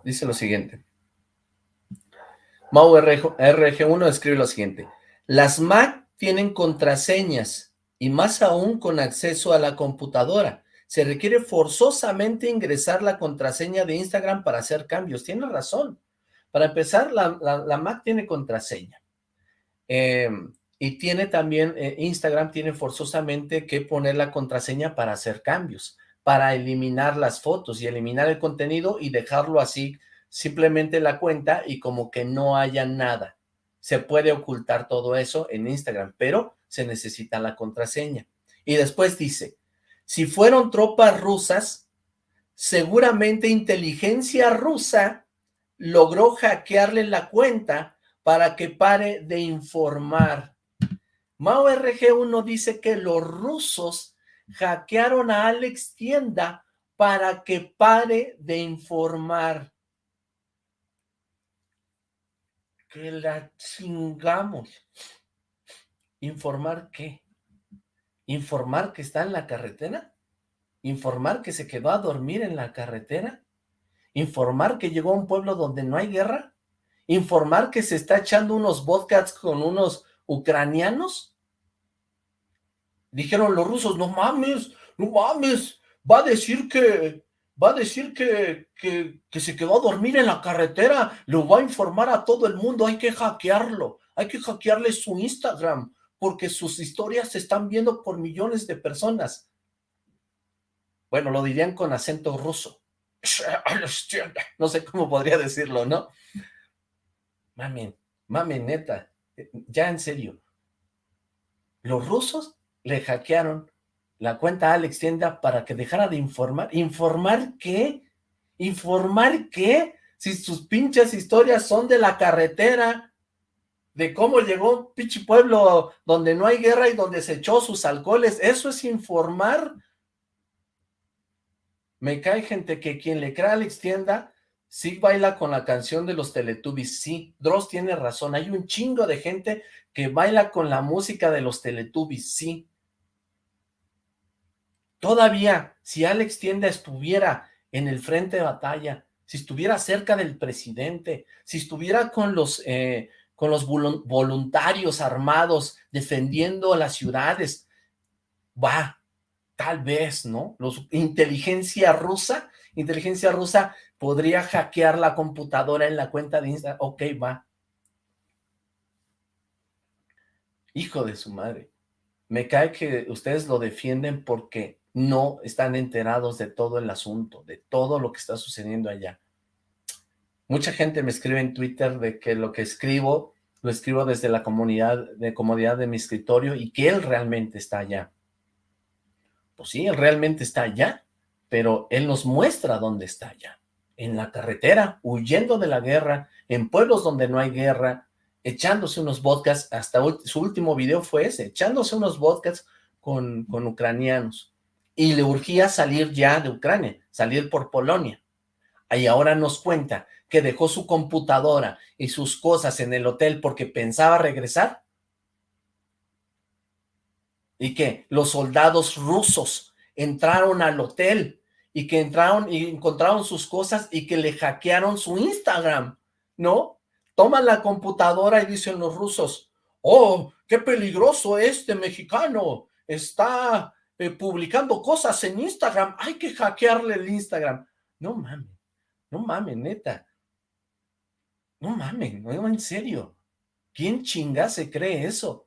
[SPEAKER 1] Dice lo siguiente. Mau RG1 escribe lo siguiente. Las Mac tienen contraseñas y más aún con acceso a la computadora. Se requiere forzosamente ingresar la contraseña de Instagram para hacer cambios. Tiene razón. Para empezar, la, Mac tiene contraseña. Em, y tiene también, eh, Instagram tiene forzosamente que poner la contraseña para hacer cambios para eliminar las fotos y eliminar el contenido y dejarlo así, simplemente la cuenta y como que no haya nada. Se puede ocultar todo eso en Instagram, pero se necesita la contraseña. Y después dice, si fueron tropas rusas, seguramente inteligencia rusa logró hackearle la cuenta para que pare de informar. Mao RG1 dice que los rusos hackearon a Alex Tienda para que pare de informar. Que la chingamos. ¿Informar qué? ¿Informar que está en la carretera? ¿Informar que se quedó a dormir en la carretera? ¿Informar que llegó a un pueblo donde no hay guerra? ¿Informar que se está echando unos vodkas con unos ucranianos? Dijeron los rusos, no mames, no mames, va a decir que, va a decir que, que, que se quedó a dormir en la carretera, lo va a informar a todo el mundo, hay que hackearlo, hay que hackearle su Instagram, porque sus historias se están viendo por millones de personas. Bueno, lo dirían con acento ruso. No sé cómo podría decirlo, ¿no? Mamen, mamen, neta, ya en serio. Los rusos le hackearon la cuenta a Alex Tienda para que dejara de informar. ¿Informar qué? ¿Informar qué? Si sus pinches historias son de la carretera, de cómo llegó un pinche pueblo donde no hay guerra y donde se echó sus alcoholes. ¿Eso es informar? Me cae gente que quien le crea a Alex Tienda, sí baila con la canción de los Teletubbies. Sí, Dross tiene razón. Hay un chingo de gente que baila con la música de los Teletubbies. Sí. Todavía, si Alex Tienda estuviera en el frente de batalla, si estuviera cerca del presidente, si estuviera con los... Eh, con los voluntarios armados defendiendo las ciudades. Va, tal vez, ¿no? Los, inteligencia rusa, inteligencia rusa podría hackear la computadora en la cuenta de Instagram. Ok, va. Hijo de su madre. Me cae que ustedes lo defienden porque no están enterados de todo el asunto, de todo lo que está sucediendo allá. Mucha gente me escribe en Twitter de que lo que escribo, lo escribo desde la comunidad de comodidad de mi escritorio y que él realmente está allá. Pues sí, él realmente está allá, pero él nos muestra dónde está allá. En la carretera, huyendo de la guerra, en pueblos donde no hay guerra, echándose unos vodkas, hasta su último video fue ese, echándose unos con, con ucranianos. Y le urgía salir ya de Ucrania, salir por Polonia. Y ahora nos cuenta que dejó su computadora y sus cosas en el hotel porque pensaba regresar? Y que los soldados rusos entraron al hotel y que entraron y encontraron sus cosas y que le hackearon su Instagram, ¿no? Toman la computadora y dicen los rusos, oh, qué peligroso este mexicano, está eh, publicando cosas en Instagram, hay que hackearle el Instagram. No mames, no mames, neta. No mames, no, en serio. ¿Quién chinga se cree eso?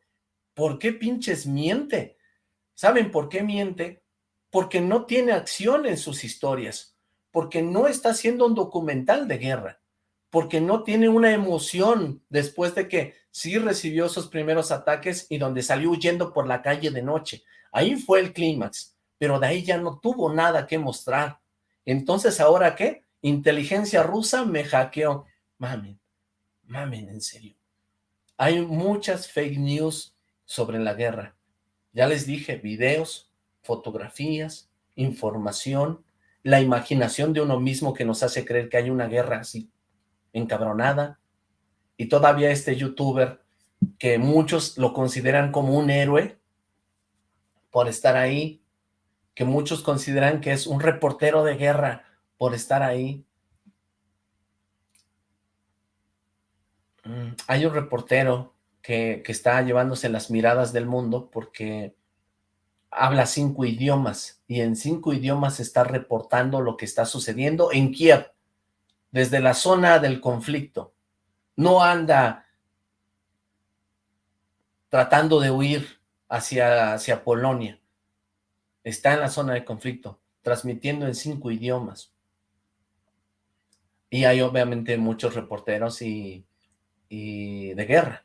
[SPEAKER 1] ¿Por qué pinches miente? ¿Saben por qué miente? Porque no tiene acción en sus historias, porque no está haciendo un documental de guerra, porque no tiene una emoción después de que sí recibió sus primeros ataques y donde salió huyendo por la calle de noche. Ahí fue el clímax, pero de ahí ya no tuvo nada que mostrar. Entonces, ¿ahora qué? Inteligencia rusa me hackeó. Mami, mamen, en serio. Hay muchas fake news sobre la guerra. Ya les dije, videos, fotografías, información, la imaginación de uno mismo que nos hace creer que hay una guerra así, encabronada, y todavía este youtuber que muchos lo consideran como un héroe por estar ahí, que muchos consideran que es un reportero de guerra por estar ahí, Mm, hay un reportero que, que, está llevándose las miradas del mundo porque habla cinco idiomas y en cinco idiomas está reportando lo que está sucediendo en Kiev, desde la zona del conflicto. No anda tratando de huir hacia, hacia Polonia. Está en la zona de conflicto, transmitiendo en cinco idiomas. Y hay obviamente muchos reporteros y y de guerra.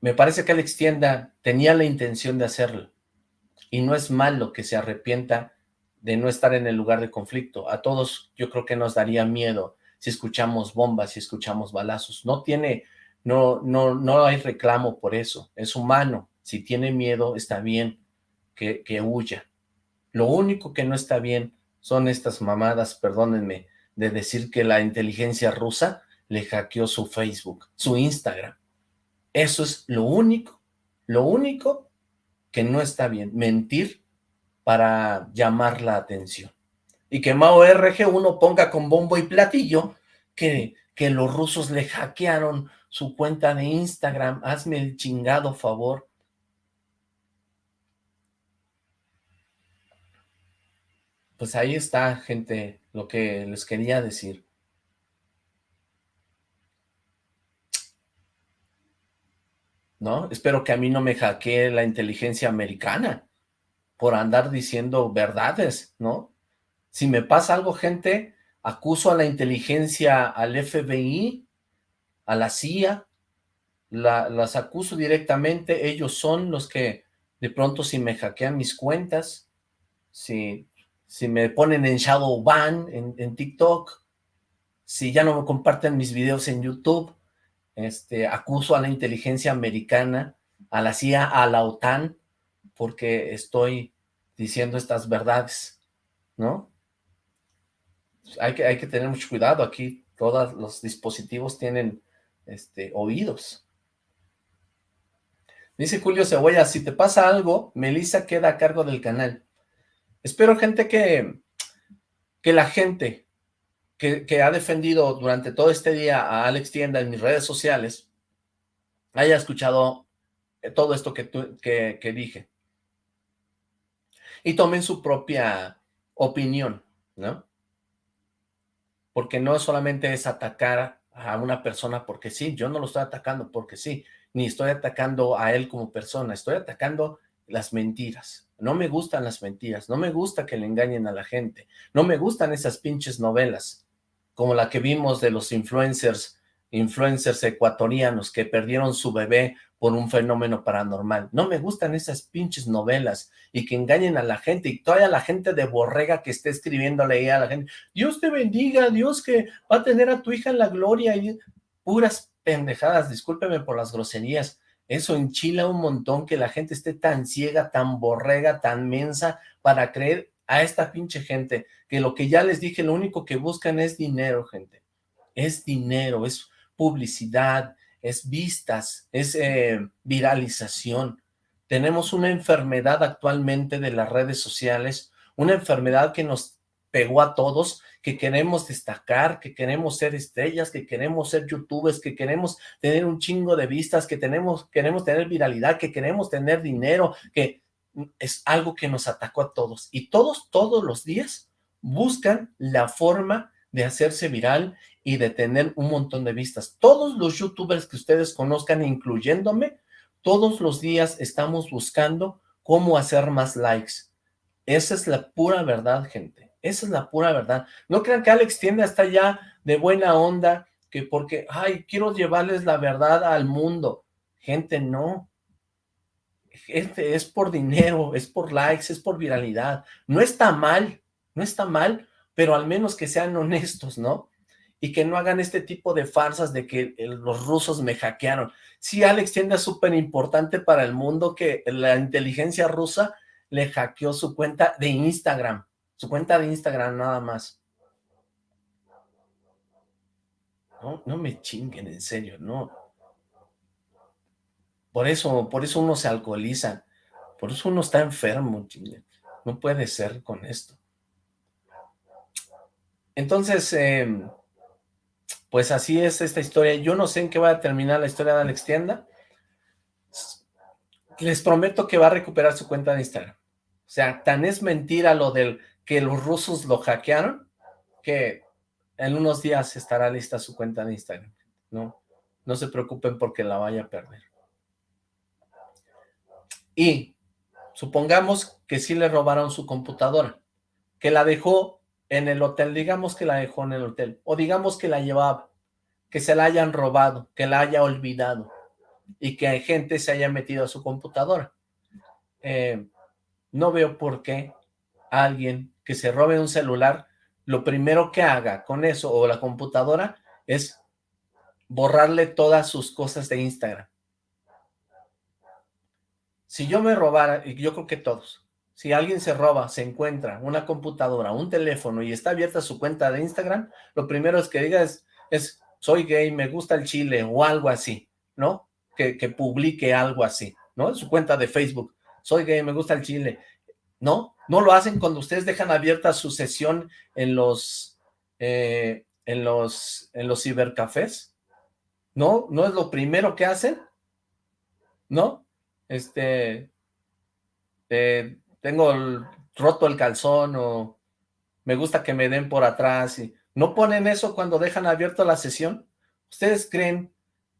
[SPEAKER 1] Me parece que Alex Tienda tenía la intención de hacerlo. Y no es malo que se arrepienta de no estar en el lugar de conflicto. A todos yo creo que nos daría miedo si escuchamos bombas, si escuchamos balazos. No tiene, no, no, no hay reclamo por eso. Es humano. Si tiene miedo, está bien que, que huya. Lo único que no está bien son estas mamadas, perdónenme, de decir que la inteligencia rusa le hackeó su Facebook, su Instagram. Eso es lo único, lo único que no está bien, mentir para llamar la atención. Y que Mao RG1 ponga con bombo y platillo que, que los rusos le hackearon su cuenta de Instagram. Hazme el chingado favor. Pues ahí está, gente, lo que les quería decir. ¿No? Espero que a mí no me hackee la inteligencia americana por andar diciendo verdades, ¿no? Si me pasa algo, gente, acuso a la inteligencia, al FBI, a la CIA, las acuso directamente, ellos son los que de pronto si me hackean mis cuentas, si, si me ponen en shadow ban en, en TikTok, si ya no me comparten mis videos en YouTube, este, acuso a la inteligencia americana, a la CIA, a la OTAN, porque estoy diciendo estas verdades, ¿no? Hay que, hay que tener mucho cuidado aquí, todos los dispositivos tienen este, oídos. Dice Julio Cebolla, si te pasa algo, Melissa queda a cargo del canal. Espero, gente, que, que la gente que, ha defendido durante todo este día a Alex Tienda en mis redes sociales haya escuchado eh, todo esto que, que, que dije. Y tomen su propia opinión, ¿no? Porque no solamente es atacar a una persona porque sí, yo no lo estoy atacando porque sí, ni estoy atacando a él como persona, estoy atacando las mentiras. No me gustan las mentiras, no me gusta que le engañen a la gente, no me gustan esas pinches novelas, como la que vimos de los influencers, influencers ecuatorianos que perdieron su bebé por un fenómeno paranormal. No me gustan esas pinches novelas y que engañen a la gente y toda la gente de borrega que esté escribiéndole ahí a la gente, Dios te bendiga, Dios que va a tener a tu hija en la gloria y puras pendejadas, discúlpeme por las groserías, eso enchila un montón que la gente esté tan ciega, tan borrega, tan mensa para creer a esta pinche gente, que lo que ya les dije, lo único que buscan es dinero, gente, es dinero, es publicidad, es vistas, es eh, viralización. Tenemos una enfermedad actualmente de las redes sociales, una enfermedad que nos pegó a todos, que queremos destacar, que queremos ser estrellas, que queremos ser youtubers, que queremos tener un chingo de vistas, que tenemos, queremos tener viralidad, que queremos tener dinero, que es algo que nos atacó a todos. Y todos, todos los días buscan la forma de hacerse viral y de tener un montón de vistas. Todos los youtubers que ustedes conozcan, incluyéndome, todos los días estamos buscando cómo hacer más likes. Esa es la pura verdad, gente. Esa es la pura verdad. No crean que Alex Tienda está ya de buena onda, que porque, ay, quiero llevarles la verdad al mundo. Gente, no. Gente, es por dinero, es por likes, es por viralidad. No está mal, no está mal, pero al menos que sean honestos, ¿no? y que no hagan este tipo de farsas de que los rusos me hackearon. Sí, Alex Tienda es súper importante para el mundo que la inteligencia rusa le hackeó su cuenta de Instagram, su cuenta de Instagram nada más. No, no me chinguen, en serio, no. Por eso, por eso uno se alcoholiza, por eso uno está enfermo, chingue. No puede ser con esto. Entonces, eh, pues así es esta historia. Yo no sé en qué va a terminar la historia de Alex Tienda. Les prometo que va a recuperar su cuenta de Instagram. O sea, tan es mentira lo del que los rusos lo hackearon, que en unos días estará lista su cuenta de Instagram. No, no se preocupen porque la vaya a perder. Y supongamos que sí le robaron su computadora, que la dejó en el hotel, digamos que la dejó en el hotel, o digamos que la llevaba, que se la hayan robado, que la haya olvidado, y que gente se haya metido a su computadora. Eh, no veo por qué alguien que se robe un celular, lo primero que haga con eso, o la computadora, es borrarle todas sus cosas de Instagram. Si yo me robara, y yo creo que todos, si alguien se roba, se encuentra una computadora, un teléfono y está abierta su cuenta de Instagram, lo primero es que diga es, es soy gay, me gusta el chile o algo así, ¿no? Que, que publique algo así, ¿no? En su cuenta de Facebook, soy gay, me gusta el chile. ¿No? ¿No lo hacen cuando ustedes dejan abierta su sesión en los, eh, en los, en los cibercafés? ¿No? ¿No es lo primero que hacen? ¿No? Este, eh, tengo roto el calzón o me gusta que me den por atrás y ¿no ponen eso cuando dejan abierta la sesión? ¿Ustedes creen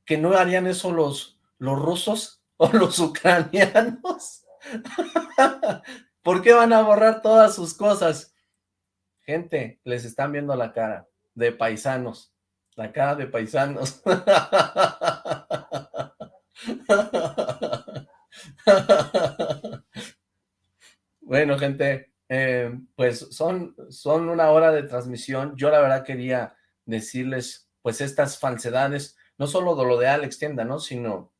[SPEAKER 1] que no harían eso los, los rusos o los ucranianos? ¿Por qué van a borrar todas sus cosas? Gente, les están viendo la cara de paisanos, la cara de paisanos. Bueno, gente, eh, pues son, son una hora de transmisión. Yo la verdad quería decirles, pues estas falsedades, no solo de lo de Alex Tienda, ¿no? Sino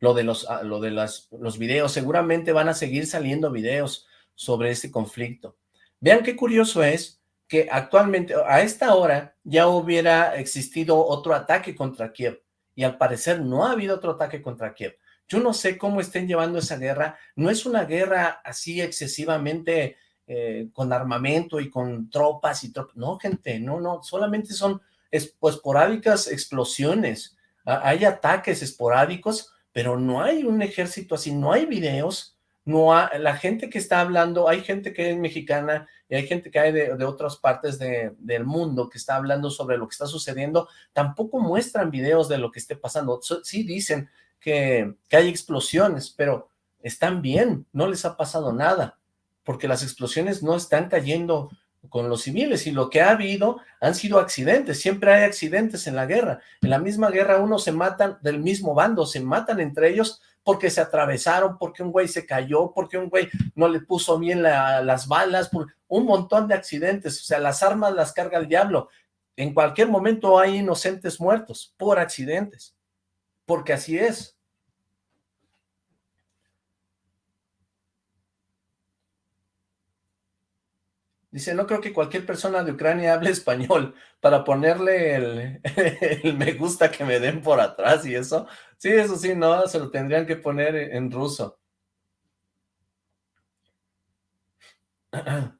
[SPEAKER 1] lo de los, ah, lo de las, los videos. Seguramente van a seguir saliendo videos sobre este conflicto. Vean qué curioso es que actualmente, a esta hora, ya hubiera existido otro ataque contra Kiev. Y al parecer no ha habido otro ataque contra Kiev. Yo no sé cómo estén llevando esa guerra. No es una guerra así excesivamente eh, con armamento y con tropas y tropas. No, gente, no, no. Solamente son esporádicas explosiones. Hay ataques esporádicos, pero no hay un ejército así. No hay videos. No hay, la gente que está hablando, hay gente que es mexicana y hay gente que hay de, otras partes del mundo que está hablando sobre lo que está sucediendo, tampoco muestran videos de lo que esté pasando. Sí dicen, que, hay explosiones, pero están bien, no les ha pasado nada, porque las explosiones no están cayendo con los civiles y lo que ha habido han sido accidentes, siempre hay accidentes en la guerra, en la misma guerra uno se matan del mismo bando, se matan entre ellos porque se atravesaron, porque un güey se cayó, porque un güey no le puso bien las balas, por un montón de accidentes, o sea, las armas las carga el diablo, en cualquier momento hay inocentes muertos por accidentes, porque así es. Dice, no creo que cualquier persona de Ucrania hable español para ponerle el, me gusta que me den por atrás y eso. Sí, eso sí, no, se lo tendrían que poner en ruso.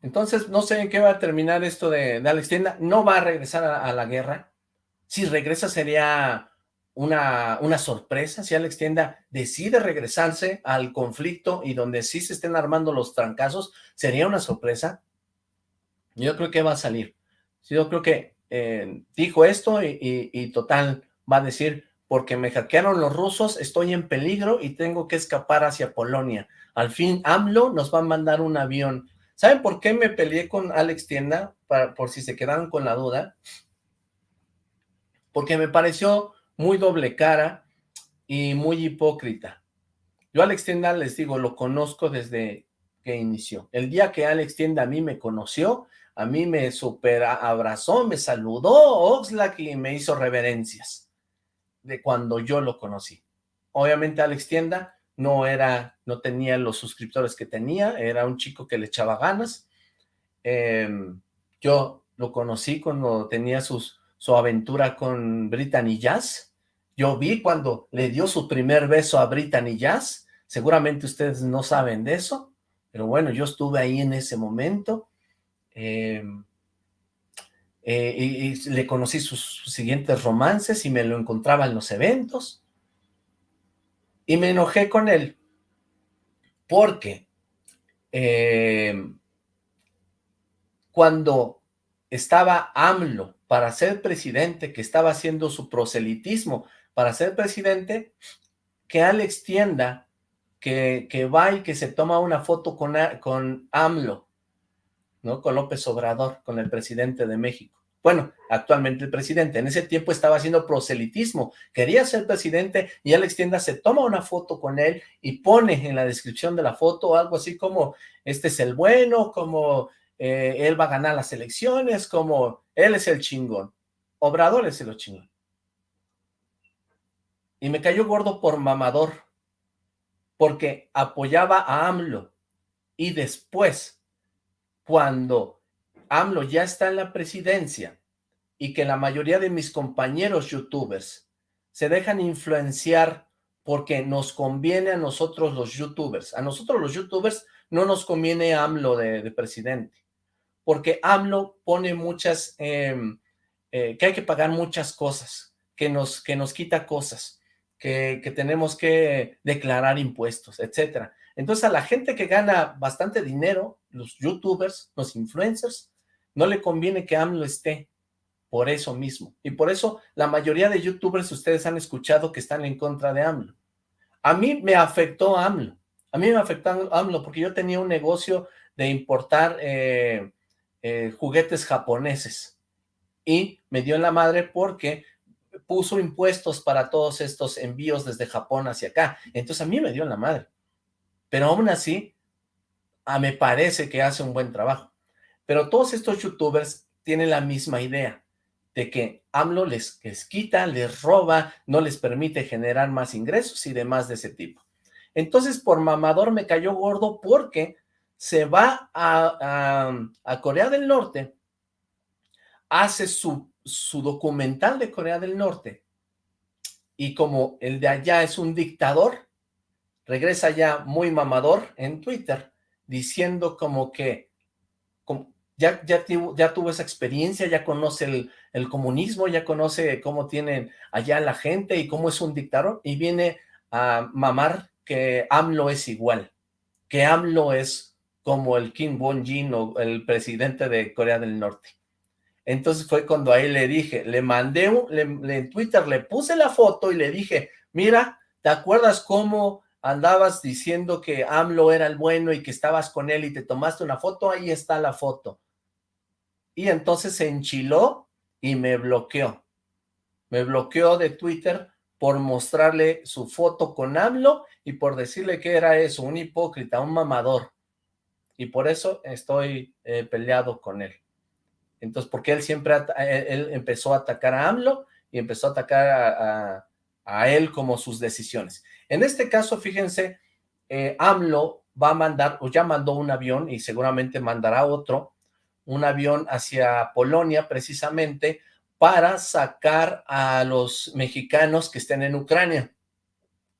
[SPEAKER 1] Entonces, no sé en qué va a terminar esto de, Alex Tienda. No va a regresar a, la guerra. Si regresa sería una, una sorpresa. Si Alex Tienda decide regresarse al conflicto y donde sí se estén armando los trancazos, sería una sorpresa. Yo creo que va a salir. Yo creo que eh, dijo esto y, total va a decir, porque me hackearon los rusos, estoy en peligro y tengo que escapar hacia Polonia. Al fin AMLO nos va a mandar un avión. ¿Saben por qué me peleé con Alex Tienda? Para, por si se quedaron con la duda. Porque me pareció muy doble cara y muy hipócrita. Yo Alex Tienda, les digo, lo conozco desde que inició. El día que Alex Tienda a mí me conoció, a mí me super abrazó, me saludó Oxlack y me hizo reverencias de cuando yo lo conocí. Obviamente Alex Tienda no era, no tenía los suscriptores que tenía, era un chico que le echaba ganas. Em, yo lo conocí cuando tenía sus, su aventura con Brittany Jazz. Yo vi cuando le dio su primer beso a Brittany Jazz. Seguramente ustedes no saben de eso, pero bueno, yo estuve ahí en ese momento Em, eh, y, le conocí sus, siguientes romances y me lo encontraba en los eventos. Y me enojé con él porque em, cuando estaba AMLO para ser presidente, que estaba haciendo su proselitismo para ser presidente, que Alex Tienda, que, que va y que se toma una foto con, con AMLO, Con López Obrador, con el presidente de México. Bueno, actualmente el presidente, en ese tiempo estaba haciendo proselitismo, quería ser presidente y Alex Tienda se toma una foto con él y pone en la descripción de la foto algo así como, este es el bueno, como eh, él va a ganar las elecciones, como él es el chingón. Obrador es el chingón. Y me cayó gordo por mamador, porque apoyaba a AMLO, Y después, cuando AMLO ya está en la presidencia y que la mayoría de mis compañeros youtubers se dejan influenciar porque nos conviene a nosotros los youtubers. A nosotros los youtubers no nos conviene AMLO de, presidente, porque AMLO pone muchas, em, eh, que hay que pagar muchas cosas, que nos, que nos quita cosas, que, que tenemos que declarar impuestos, etcétera. Entonces a la gente que gana bastante dinero, los youtubers, los influencers, no le conviene que AMLO esté por eso mismo. Y por eso la mayoría de youtubers ustedes han escuchado que están en contra de AMLO. A mí me afectó AMLO. A mí me afectó AMLO porque yo tenía un negocio de importar eh, eh, juguetes japoneses. Y me dio en la madre porque puso impuestos para todos estos envíos desde Japón hacia acá. Entonces a mí me dio en la madre. Pero aún así, a, me parece que hace un buen trabajo. Pero todos estos youtubers tienen la misma idea de que AMLO les, quita, les roba, no les permite generar más ingresos y demás de ese tipo. Entonces, por mamador me cayó gordo porque se va a, Corea del Norte, hace su, su documental de Corea del Norte, y como el de allá es un dictador, regresa ya muy mamador en Twitter, diciendo como que ya, ya, ya tuvo esa experiencia, ya conoce el, comunismo, ya conoce cómo tienen allá la gente y cómo es un dictador, y viene a mamar que AMLO es igual, que AMLO es como el Kim Bong-jin o el presidente de Corea del Norte. Entonces fue cuando ahí le dije, le mandé, un, le, en Twitter le puse la foto y le dije, mira, ¿te acuerdas cómo andabas diciendo que AMLO era el bueno y que estabas con él y te tomaste una foto? Ahí está la foto y entonces se enchiló y me bloqueó. Me bloqueó de Twitter por mostrarle su foto con AMLO y por decirle que era eso, un hipócrita, un mamador. Y por eso estoy eh, peleado con él. Entonces, porque él siempre, él empezó a atacar a AMLO y empezó a atacar a, él como sus decisiones. En este caso, fíjense, eh, AMLO va a mandar, o ya mandó un avión y seguramente mandará otro, un avión hacia Polonia precisamente para sacar a los mexicanos que estén en Ucrania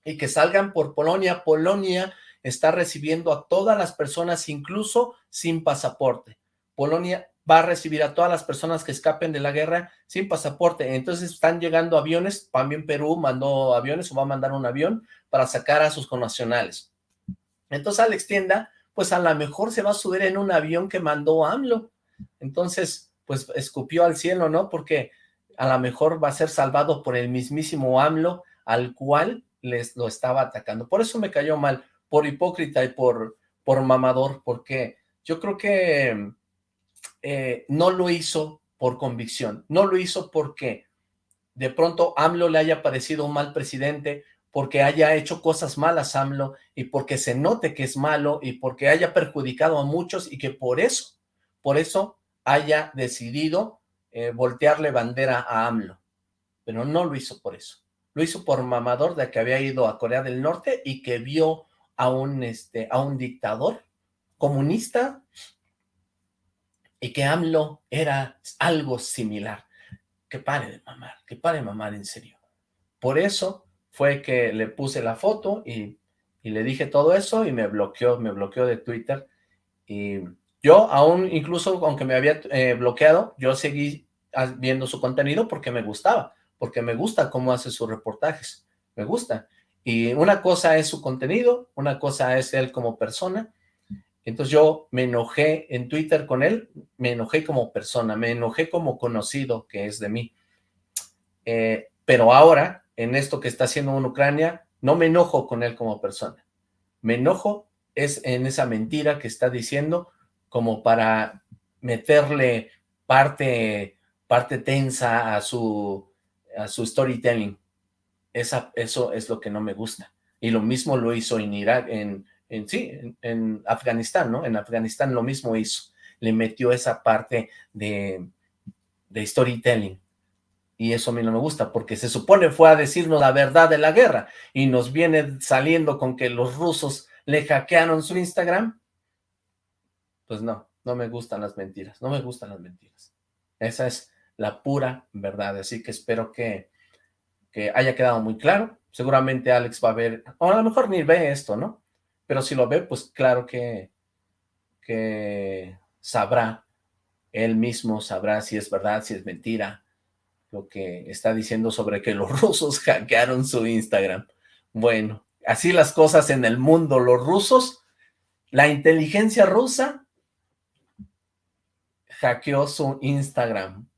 [SPEAKER 1] y que salgan por Polonia. Polonia está recibiendo a todas las personas, incluso sin pasaporte. Polonia va a recibir a todas las personas que escapen de la guerra sin pasaporte. Entonces están llegando aviones, también Perú mandó aviones o va a mandar un avión para sacar a sus connacionales. Entonces Alex Tienda, pues a lo mejor se va a subir en un avión que mandó AMLO entonces, pues escupió al cielo, ¿no? Porque a lo mejor va a ser salvado por el mismísimo AMLO, al cual les lo estaba atacando. Por eso me cayó mal, por hipócrita y por, por mamador, porque yo creo que eh, no lo hizo por convicción, no lo hizo porque de pronto AMLO le haya parecido un mal presidente, porque haya hecho cosas malas AMLO y porque se note que es malo y porque haya perjudicado a muchos y que por eso por eso haya decidido eh, voltearle bandera a AMLO, pero no lo hizo por eso, lo hizo por mamador de que había ido a Corea del Norte y que vio a un, este, a un dictador comunista y que AMLO era algo similar. Que pare de mamar, que pare de mamar en serio. Por eso fue que le puse la foto y, y le dije todo eso y me bloqueó, me bloqueó de Twitter y yo aún, incluso aunque me había eh, bloqueado, yo seguí viendo su contenido porque me gustaba, porque me gusta cómo hace sus reportajes, me gusta. Y una cosa es su contenido, una cosa es él como persona. Entonces yo me enojé en Twitter con él, me enojé como persona, me enojé como conocido que es de mí. Eh, pero ahora, en esto que está haciendo en Ucrania, no me enojo con él como persona. Me enojo es en esa mentira que está diciendo como para meterle parte, parte tensa a su, a su storytelling. Esa, eso es lo que no me gusta. Y lo mismo lo hizo en Irak, en, en sí, en, Afganistán, ¿no? En Afganistán lo mismo hizo. Le metió esa parte de, de storytelling. Y eso a mí no me gusta, porque se supone fue a decirnos la verdad de la guerra, y nos viene saliendo con que los rusos le hackearon su Instagram, Pues no, no me gustan las mentiras, no me gustan las mentiras. Esa es la pura verdad, así que espero que, que haya quedado muy claro. Seguramente Alex va a ver, o a lo mejor ni ve esto, ¿no? Pero si lo ve, pues claro que, que sabrá, él mismo sabrá si es verdad, si es mentira, lo que está diciendo sobre que los rusos hackearon su Instagram. Bueno, así las cosas en el mundo, los rusos, la inteligencia rusa hackeó su Instagram,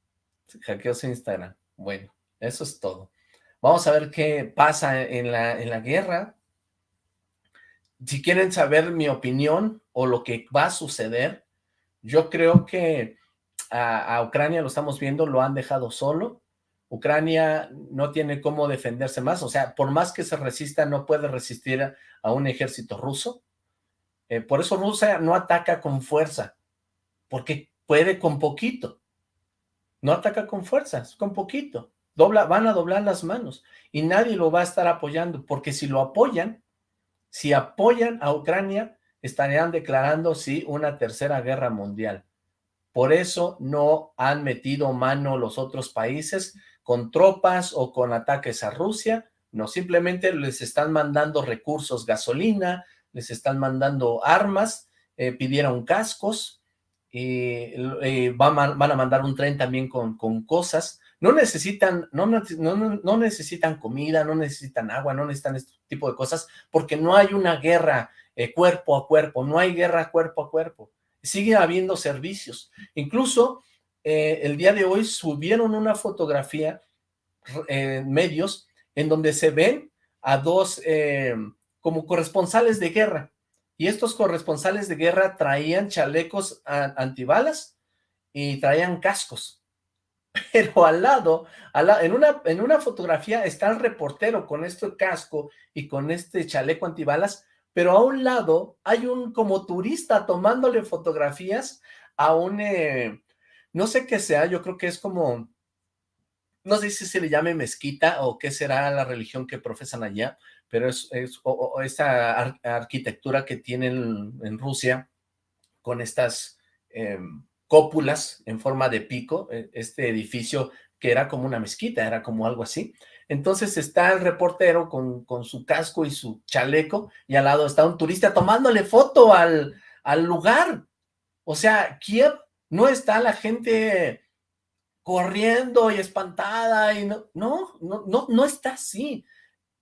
[SPEAKER 1] hackeó su Instagram. Bueno, eso es todo. Vamos a ver qué pasa en la, en la guerra. Si quieren saber mi opinión o lo que va a suceder, yo creo que a, Ucrania lo estamos viendo, lo han dejado solo. Ucrania no tiene cómo defenderse más, o sea, por más que se resista, no puede resistir a, un ejército ruso. Eh, por eso Rusia no ataca con fuerza, porque puede con poquito. No ataca con fuerzas, con poquito. Dobla, van a doblar las manos y nadie lo va a estar apoyando, porque si lo apoyan, si apoyan a Ucrania, estarían declarando, sí, una tercera guerra mundial. Por eso no han metido mano los otros países con tropas o con ataques a Rusia, no, simplemente les están mandando recursos, gasolina, les están mandando armas, eh, pidieron cascos, y van, a, van, a, mandar un tren también con cosas, no necesitan, no, no, no, necesitan comida, no necesitan agua, no necesitan este tipo de cosas, porque no hay una guerra eh, cuerpo a cuerpo, no hay guerra cuerpo a cuerpo, sigue habiendo servicios, incluso eh, el día de hoy subieron una fotografía en eh, medios en donde se ven a dos como corresponsales de guerra. Y estos corresponsales de guerra traían chalecos antibalas y traían cascos. Pero al lado, en, una, en una fotografía está el reportero con este casco y con este chaleco antibalas, pero a un lado hay un como turista tomándole fotografías a un, no sé qué sea, yo creo que es como, no sé si se le llame mezquita o qué será la religión que profesan allá, pero es, es esa arquitectura que tienen en Rusia con estas em, cópulas en forma de pico, e, este edificio que era como una mezquita, era como algo así. Entonces está el reportero con, con su casco y su chaleco y al lado está un turista tomándole foto al, al lugar. O sea, Kiev no está la gente corriendo y espantada y no, no, no, no, no está así.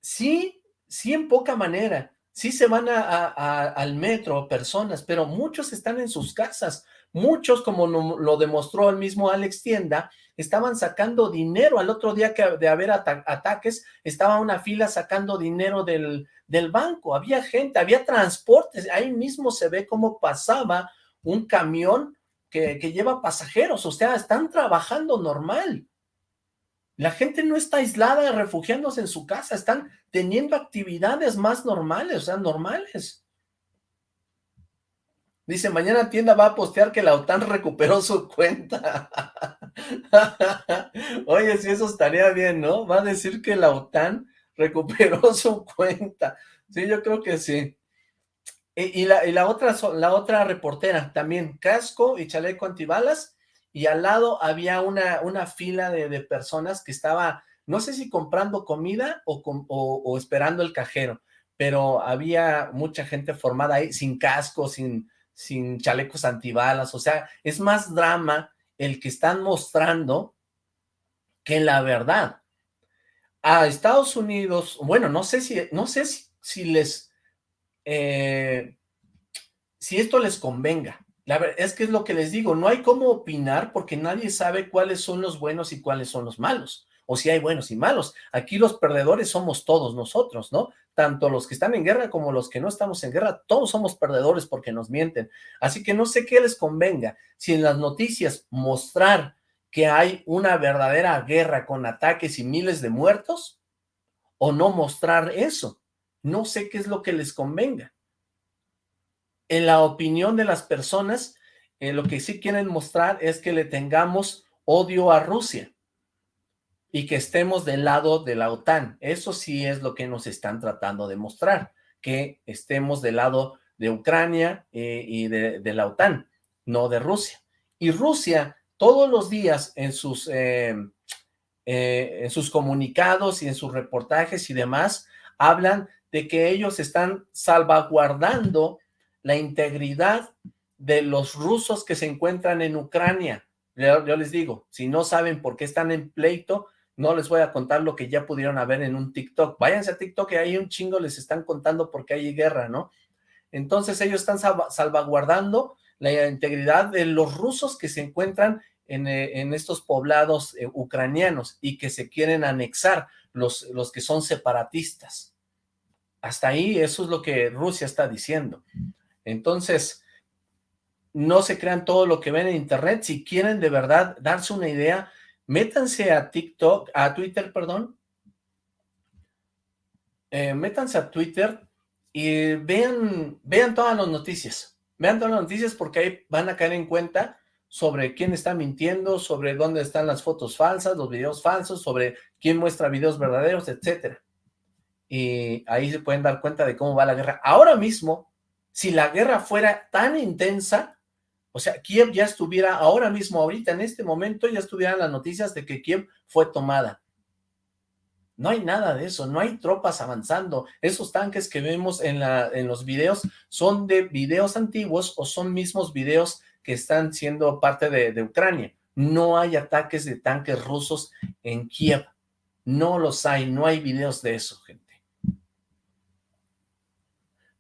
[SPEAKER 1] Sí, sí en poca manera. Sí se van a, al metro personas, pero muchos están en sus casas. Muchos, como lo demostró el mismo Alex Tienda, estaban sacando dinero. Al otro día que de haber ataques, estaba una fila sacando dinero del, del banco. Había gente, había transportes. Ahí mismo se ve cómo pasaba un camión que, lleva pasajeros, o sea, están trabajando normal. La gente no está aislada refugiándose en su casa, están teniendo actividades más normales, o sea, normales. Dice, mañana tienda va a postear que la OTAN recuperó su cuenta. Oye, si eso estaría bien, ¿no? Va a decir que la OTAN recuperó su cuenta. Sí, yo creo que sí. Y, la, y la, otra, la otra reportera también, casco y chaleco antibalas, y al lado había una, una fila de, personas que estaba, no sé si comprando comida o, o, esperando el cajero, pero había mucha gente formada ahí sin casco, sin, sin chalecos antibalas, o sea, es más drama el que están mostrando que la verdad. A Estados Unidos, bueno, no sé si, no sé si, les eh, si esto les convenga. La verdad es que es lo que les digo, no hay cómo opinar porque nadie sabe cuáles son los buenos y cuáles son los malos, o si hay buenos y malos. Aquí los perdedores somos todos nosotros, ¿no? Tanto los que están en guerra como los que no estamos en guerra, todos somos perdedores porque nos mienten. Así que no sé qué les convenga, si en las noticias mostrar que hay una verdadera guerra con ataques y miles de muertos, o no mostrar eso. No sé qué es lo que les convenga. En la opinión de las personas, eh, lo que sí quieren mostrar es que le tengamos odio a Rusia y que estemos del lado de la OTAN. Eso sí es lo que nos están tratando de mostrar, que estemos del lado de Ucrania eh, y de, la OTAN. no de Rusia. Y Rusia todos los días en sus, eh, eh, en sus comunicados y en sus reportajes y demás, hablan de que ellos están salvaguardando la integridad de los rusos que se encuentran en Ucrania. Yo, les digo, si no saben por qué están en pleito, no les voy a contar lo que ya pudieron haber en un TikTok. Váyanse a TikTok y ahí un chingo les están contando por qué hay guerra, ¿no? Entonces ellos están salvaguardando la integridad de los rusos que se encuentran en, eh, estos poblados eh, ucranianos y que se quieren anexar, los, los que son separatistas. Hasta ahí eso es lo que Rusia está diciendo. Entonces, no se crean todo lo que ven en internet. Si quieren de verdad darse una idea, métanse a TikTok, a Twitter, perdón. Eh, métanse a Twitter y vean, vean todas las noticias. Vean todas las noticias porque ahí van a caer en cuenta sobre quién está mintiendo, sobre dónde están las fotos falsas, los videos falsos, sobre quién muestra videos verdaderos, etcétera. Y ahí se pueden dar cuenta de cómo va la guerra. Ahora mismo, si la guerra fuera tan intensa, o sea, Kiev ya estuviera ahora mismo, ahorita, en este momento, ya estuvieran las noticias de que Kiev fue tomada. No hay nada de eso, no hay tropas avanzando. Esos tanques que vemos en, la, en los videos son de videos antiguos o son mismos videos que están siendo parte de, de Ucrania. No hay ataques de tanques rusos en Kiev. No los hay, no hay videos de eso, gente.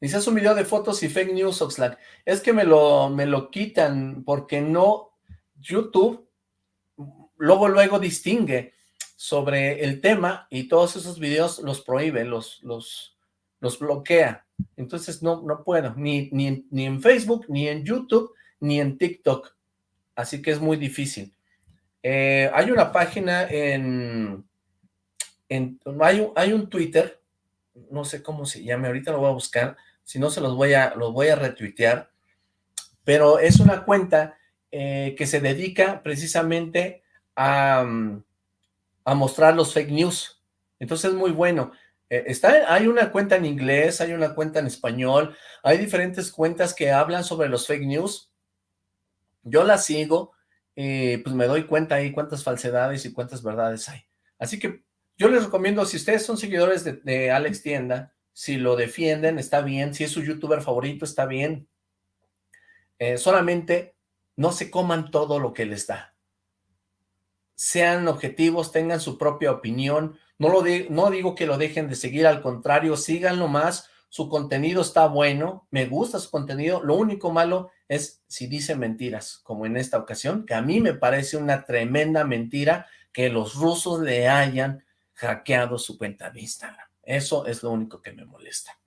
[SPEAKER 1] Dice, es un video de fotos y fake news, Oxlack. Es que me lo, me lo quitan porque no, YouTube luego luego distingue sobre el tema y todos esos videos los prohíbe, los, los, los bloquea. Entonces no, no puedo, ni, ni, ni en Facebook, ni en YouTube, ni en TikTok. Así que es muy difícil. Eh, hay una página en, en hay, un, hay un Twitter, no sé cómo se llame, ahorita lo voy a buscar, si no se los voy a, los voy a retuitear, pero es una cuenta eh, que se dedica precisamente a, mm, a, mostrar los fake news. Entonces es muy bueno. Eh, está, hay una cuenta en inglés, hay una cuenta en español, hay diferentes cuentas que hablan sobre los fake news. Yo las sigo, y pues me doy cuenta ahí cuántas falsedades y cuántas verdades hay. Así que yo les recomiendo, si ustedes son seguidores de, Alex Tienda, si lo defienden, está bien. Si es su youtuber favorito, está bien. Eh, solamente no se coman todo lo que les da. Sean objetivos, tengan su propia opinión. No, lo no digo que lo dejen de seguir, al contrario, síganlo más. Su contenido está bueno, me gusta su contenido. Lo único malo es si dice mentiras, como en esta ocasión, que a mí me parece una tremenda mentira que los rusos le hayan hackeado su cuenta de Instagram. Eso es lo único que me molesta.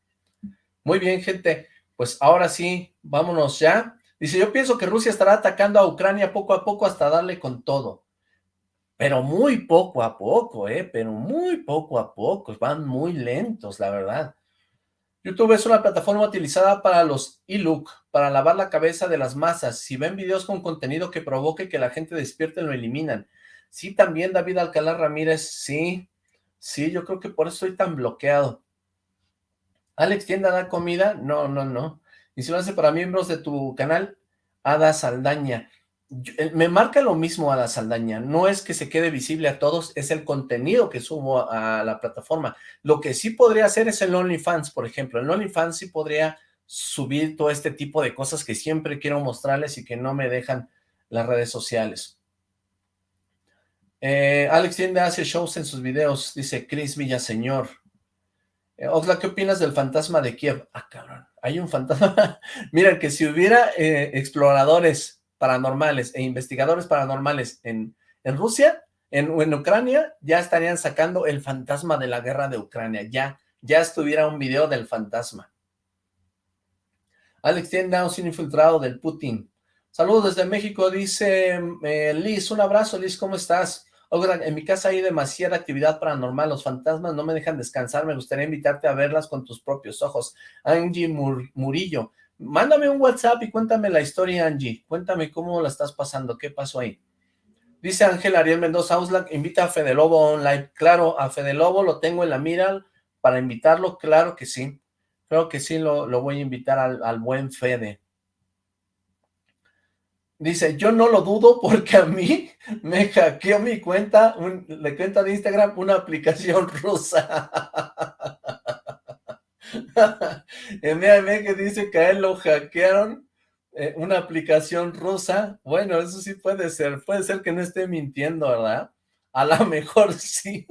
[SPEAKER 1] Muy bien, gente. Pues ahora sí, vámonos ya. Dice, yo pienso que Rusia estará atacando a Ucrania poco a poco hasta darle con todo. Pero muy poco a poco, ¿eh? Pero muy poco a poco. Van muy lentos, la verdad. YouTube es una plataforma utilizada para los e-look, para lavar la cabeza de las masas. Si ven videos con contenido que provoque que la gente despierte, lo eliminan. Sí, también David Alcalá Ramírez, sí. Sí, yo creo que por eso estoy tan bloqueado. Alex, ¿tienda da comida? No, no, no. Y si lo hace para miembros de tu canal, Ada Saldaña. Eh, me marca lo mismo Ada Saldaña. No es que se quede visible a todos, es el contenido que subo a la plataforma. Lo que sí podría hacer es el OnlyFans, por ejemplo. En OnlyFans sí podría subir todo este tipo de cosas que siempre quiero mostrarles y que no me dejan las redes sociales. Eh, Alex Tienda hace shows en sus videos, dice Chris Villaseñor. Eh, ¿qué opinas del fantasma de Kiev? Ah, cabrón, hay un fantasma. Mira, que si hubiera eh, exploradores paranormales e investigadores paranormales en, en Rusia, en, en, Ucrania, ya estarían sacando el fantasma de la guerra de Ucrania. Ya, ya estuviera un video del fantasma. Alex Tienda, un infiltrado del Putin. Saludos desde México, dice Liz. Un abrazo, Liz, ¿cómo estás? En mi casa hay demasiada actividad paranormal, los fantasmas no me dejan descansar, me gustaría invitarte a verlas con tus propios ojos. Angie Murillo, mándame un WhatsApp y cuéntame la historia, Angie. Cuéntame cómo la estás pasando, qué pasó ahí. Dice Ángel Ariel Mendoza invita a Fede Lobo online. Claro, a Fede Lobo lo tengo en la mira para invitarlo, claro que sí. Creo que sí lo, voy a invitar al buen Fede. Dice, yo no lo dudo porque a mí me hackeó mi cuenta, un, la cuenta de Instagram, una aplicación rusa. mira, que dice que a él lo hackearon eh, una aplicación rusa. Bueno, eso sí puede ser. Puede ser que no esté mintiendo, ¿verdad? A lo mejor sí.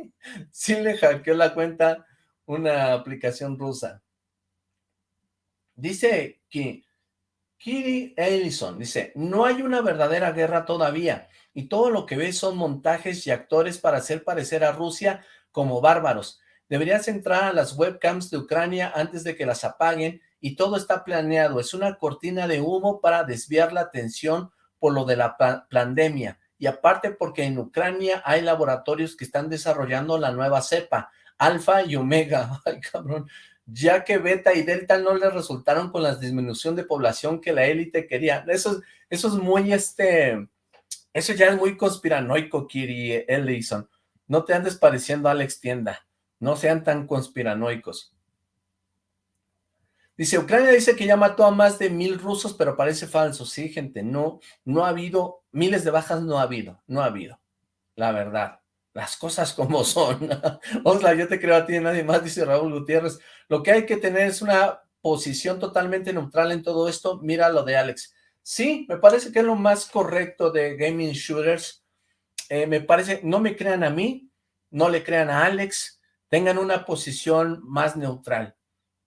[SPEAKER 1] Sí le hackeó la cuenta una aplicación rusa. Dice que Kiri Ellison dice, no hay una verdadera guerra todavía y todo lo que ves son montajes y actores para hacer parecer a Rusia como bárbaros. Deberías entrar a las webcams de Ucrania antes de que las apaguen y todo está planeado. Es una cortina de humo para desviar la atención por lo de la pandemia. Y aparte porque en Ucrania hay laboratorios que están desarrollando la nueva cepa, alfa y omega. Ay, cabrón ya que beta y delta no le resultaron con la disminución de población que la élite quería. Eso, eso es muy, este, eso ya es muy conspiranoico, Kiri Ellison. No te andes pareciendo a Alex Tienda. No sean tan conspiranoicos. Dice, Ucrania dice que ya mató a más de mil rusos, pero parece falso. Sí, gente, no, no ha habido, miles de bajas no ha habido, no ha habido, la verdad las cosas como son. Osla, yo te creo a ti, nadie más, dice Raúl Gutiérrez. Lo que hay que tener es una posición totalmente neutral en todo esto. Mira lo de Alex. Sí, me parece que es lo más correcto de gaming shooters. Eh, me parece, no me crean a mí, no le crean a Alex, tengan una posición más neutral.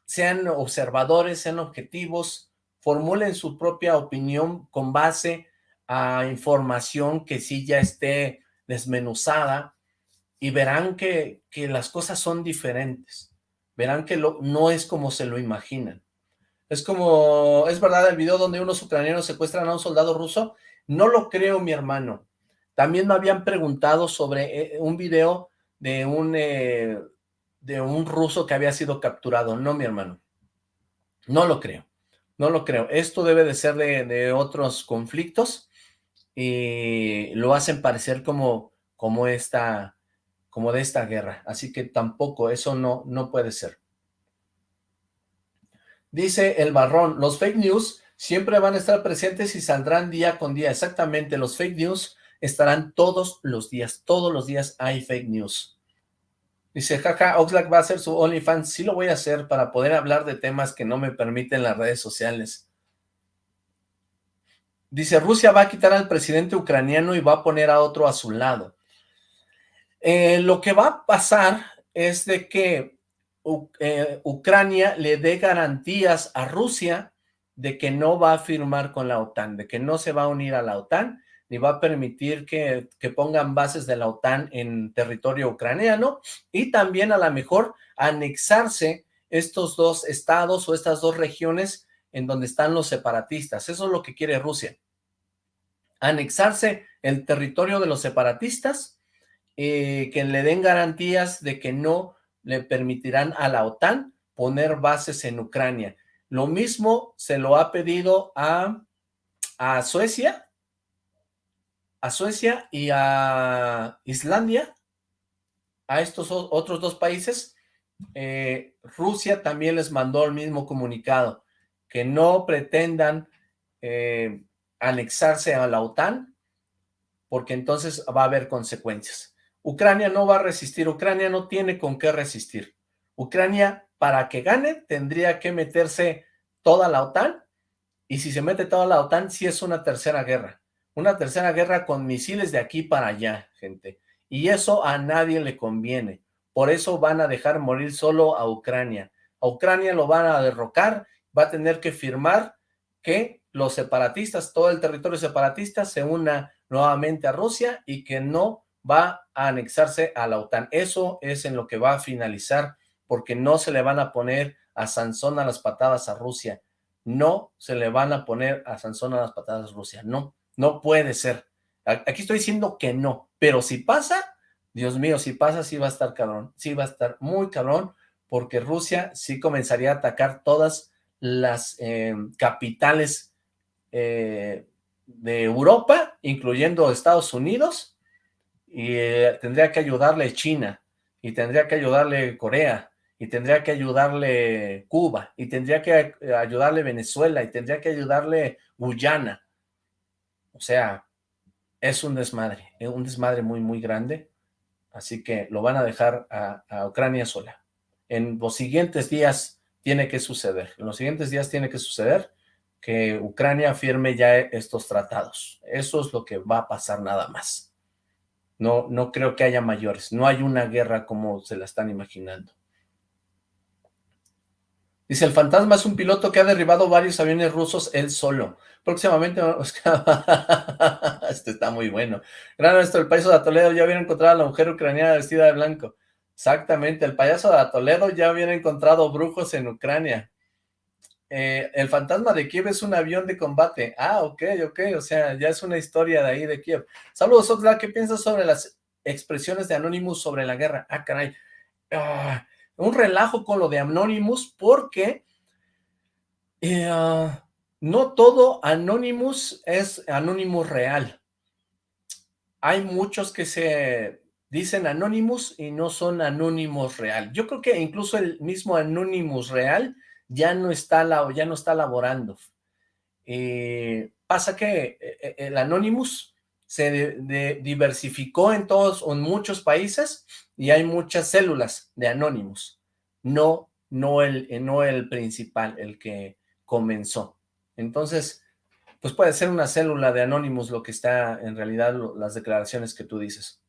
[SPEAKER 1] Sean observadores, sean objetivos, formulen su propia opinión con base a información que sí ya esté desmenuzada, y verán que, que las cosas son diferentes. Verán que lo, no es como se lo imaginan. Es como, es verdad el video donde unos ucranianos secuestran a un soldado ruso. No lo creo, mi hermano. También me habían preguntado sobre eh, un video de un, eh, de un ruso que había sido capturado. No, mi hermano. No lo creo. No lo creo. Esto debe de ser de, de otros conflictos y lo hacen parecer como, como esta como de esta guerra. Así que tampoco, eso no, no puede ser. Dice el barrón, los fake news siempre van a estar presentes y saldrán día con día. Exactamente, los fake news estarán todos los días. Todos los días hay fake news. Dice, jaja, Oxlack va a hacer su OnlyFans. Sí lo voy a hacer para poder hablar de temas que no me permiten las redes sociales. Dice, Rusia va a quitar al presidente ucraniano y va a poner a otro a su lado. Eh, lo que va a pasar es de que eh, Ucrania le dé garantías a Rusia de que no va a firmar con la OTAN, de que no se va a unir a la OTAN, ni va a permitir que, que pongan bases de la OTAN en territorio ucraniano, y también a lo mejor anexarse estos dos estados o estas dos regiones en donde están los separatistas. Eso es lo que quiere Rusia. Anexarse el territorio de los separatistas eh, que le den garantías de que no le permitirán a la OTAN poner bases en Ucrania. Lo mismo se lo ha pedido a, a Suecia, a Suecia y a Islandia, a estos otros dos países. Eh, Rusia también les mandó el mismo comunicado, que no pretendan eh, anexarse a la OTAN, porque entonces va a haber consecuencias. Ucrania no va a resistir, Ucrania no tiene con qué resistir. Ucrania, para que gane, tendría que meterse toda la OTAN, y si se mete toda la OTAN, sí es una tercera guerra. Una tercera guerra con misiles de aquí para allá, gente. Y eso a nadie le conviene. Por eso van a dejar morir solo a Ucrania. A Ucrania lo van a derrocar, va a tener que firmar que los separatistas, todo el territorio separatista se una nuevamente a Rusia y que no va a anexarse a la OTAN. Eso es en lo que va a finalizar, porque no se le van a poner a Sansón a las patadas a Rusia. No se le van a poner a Sansón a las patadas a Rusia. No, no puede ser. Aquí estoy diciendo que no, pero si pasa, Dios mío, si pasa, sí va a estar cabrón. Sí va a estar muy cabrón, porque Rusia sí comenzaría a atacar todas las eh, capitales eh, de Europa, incluyendo Estados Unidos, y eh, tendría que ayudarle China, y tendría que ayudarle Corea, y tendría que ayudarle Cuba, y tendría que eh, ayudarle Venezuela, y tendría que ayudarle Guyana. O sea, es un desmadre, es un desmadre muy, muy grande, así que lo van a dejar a, a Ucrania sola. En los siguientes días tiene que suceder, en los siguientes días tiene que suceder que Ucrania firme ya estos tratados. Eso es lo que va a pasar nada más. No, no creo que haya mayores, no hay una guerra como se la están imaginando. Dice, el fantasma es un piloto que ha derribado varios aviones rusos él solo. Próximamente... este está muy bueno. Gran esto, el payaso de Toledo ya hubiera encontrado a la mujer ucraniana vestida de blanco. Exactamente, el payaso de Toledo ya hubiera encontrado brujos en Ucrania. Eh, el fantasma de Kiev es un avión de combate. Ah, ok, ok, o sea, ya es una historia de ahí de Kiev. Saludos, Oxlack, ¿qué piensas sobre las expresiones de Anonymous sobre la guerra? Ah, caray. Ah, un relajo con lo de Anonymous porque eh, ah, no todo Anonymous es Anonymous real. Hay muchos que se dicen Anonymous y no son Anonymous real. Yo creo que incluso el mismo Anonymous real ya no está, ya no está laborando. Eh, pasa que eh, el Anonymous se diversificó en todos, en muchos países, y hay muchas células de Anonymous, no, no, el, no el principal, el que comenzó. Entonces, pues puede ser una célula de Anonymous lo que está en realidad las declaraciones que tú dices.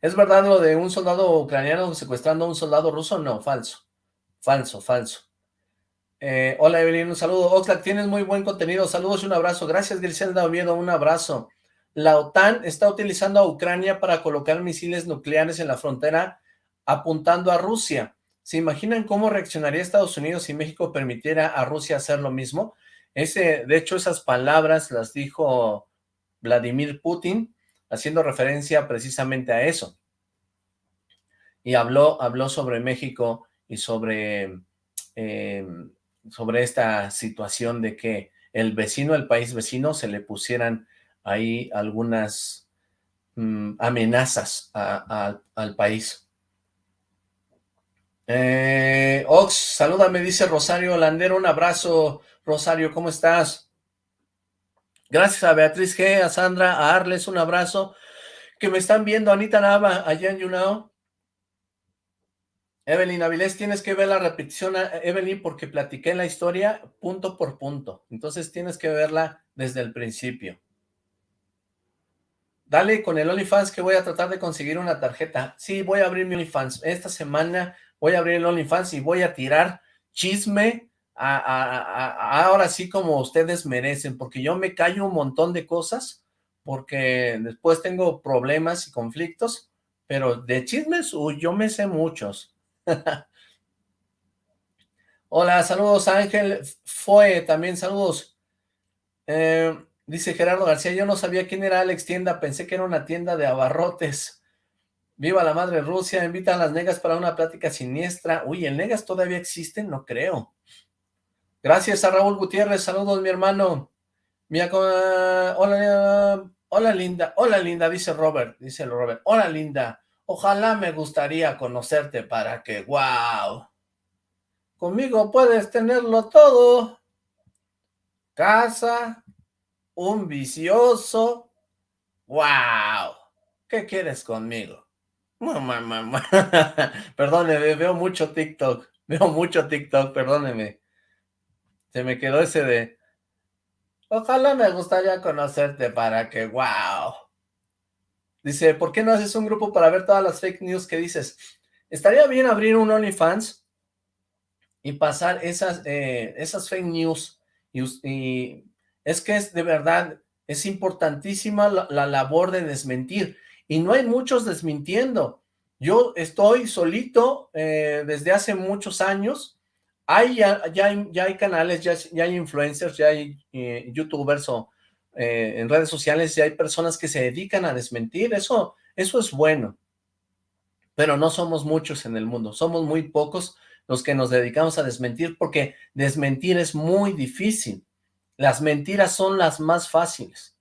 [SPEAKER 1] ¿Es verdad lo de un soldado ucraniano secuestrando a un soldado ruso? No, falso. Falso, falso. Eh, hola Evelyn, un saludo. Oxlack, tienes muy buen contenido. Saludos y un abrazo. Gracias Griselda Oviedo, un abrazo. La OTAN está utilizando a Ucrania para colocar misiles nucleares en la frontera apuntando a Rusia. ¿Se imaginan cómo reaccionaría Estados Unidos si México permitiera a Rusia hacer lo mismo? Ese, de hecho, esas palabras las dijo Vladimir Putin, haciendo referencia precisamente a eso. Y habló, habló sobre México y sobre, eh, sobre esta situación de que el vecino, el país vecino, se le pusieran ahí algunas mm, amenazas al país. Eh, Ox, salúdame, dice Rosario Landero, un abrazo, Rosario, ¿cómo estás? Gracias a Beatriz G, a Sandra, a Arles, un abrazo, que me están viendo, Anita Nava, allá en Yunao, Evelyn Avilés, tienes que ver la repetición, eh, Evelyn, porque platiqué la historia punto por punto. Entonces tienes que verla desde el principio. Dale con el OnlyFans que voy a tratar de conseguir una tarjeta. Sí, voy a abrir mi OnlyFans. Esta semana voy a abrir el OnlyFans y voy a tirar chisme ahora sí como ustedes merecen, porque yo me callo un montón de cosas, porque después tengo problemas y conflictos, pero de chismes, yo me sé muchos. Hola, saludos Ángel Fue, también saludos. Eh, dice Gerardo García, yo no sabía quién era Alex Tienda, pensé que era una tienda de abarrotes. Viva la madre Rusia, invita a las negas para una plática siniestra. Uy, ¿el negas todavía existe? No creo. Gracias a Raúl Gutiérrez, saludos mi hermano. Mira, hola, hola linda, hola linda, dice Robert, dice Robert, hola linda. Ojalá me gustaría conocerte para que, wow, conmigo puedes tenerlo todo. Casa, un vicioso, wow, ¿qué quieres conmigo? Perdóneme, veo mucho TikTok, veo mucho TikTok, perdóneme. Se me quedó ese de, ojalá me gustaría conocerte para que, wow. Dice, ¿por qué no haces un grupo para ver todas las fake news que dices? Estaría bien abrir un OnlyFans y pasar esas, eh, esas fake news. Y, es que es de verdad, es importantísima la, labor de desmentir. Y no hay muchos desmintiendo. Yo estoy solito eh, desde hace muchos años. Hay, ya, ya, hay, ya hay canales, ya, ya, hay influencers, ya hay eh, youtubers o eh, en redes sociales y hay personas que se dedican a desmentir, eso, eso es bueno, pero no somos muchos en el mundo, somos muy pocos los que nos dedicamos a desmentir, porque desmentir es muy difícil, las mentiras son las más fáciles,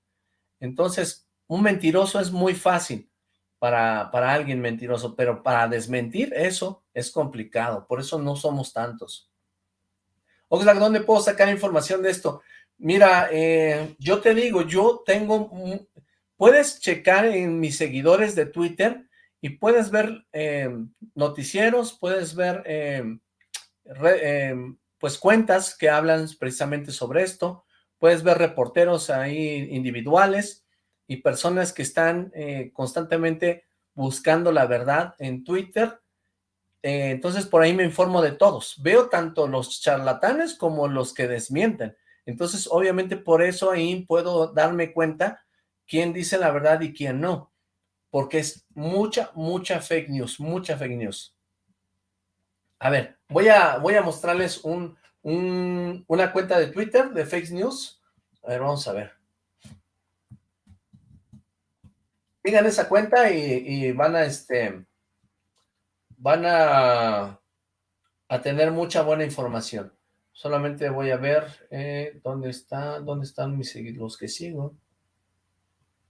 [SPEAKER 1] entonces un mentiroso es muy fácil para, para alguien mentiroso, pero para desmentir eso es complicado, por eso no somos tantos. Oxlack, ¿dónde puedo sacar información de esto? Mira, eh, yo te digo, yo tengo, puedes checar en mis seguidores de Twitter y puedes ver eh, noticieros, puedes ver eh, pues cuentas que hablan precisamente sobre esto, puedes ver reporteros ahí individuales y personas que están constantemente buscando la verdad en Twitter, entonces por ahí me informo de todos, veo tanto los charlatanes como los que desmienten, entonces, obviamente por eso ahí puedo darme cuenta quién dice la verdad y quién no. Porque es mucha, mucha fake news, mucha fake news. A ver, voy a, voy a mostrarles un, una cuenta de Twitter de fake news. A ver, vamos a ver. Sigan esa cuenta y, y van a, este, van a, a tener mucha buena información. Solamente voy a ver eh, dónde está, dónde están mis los que sigo.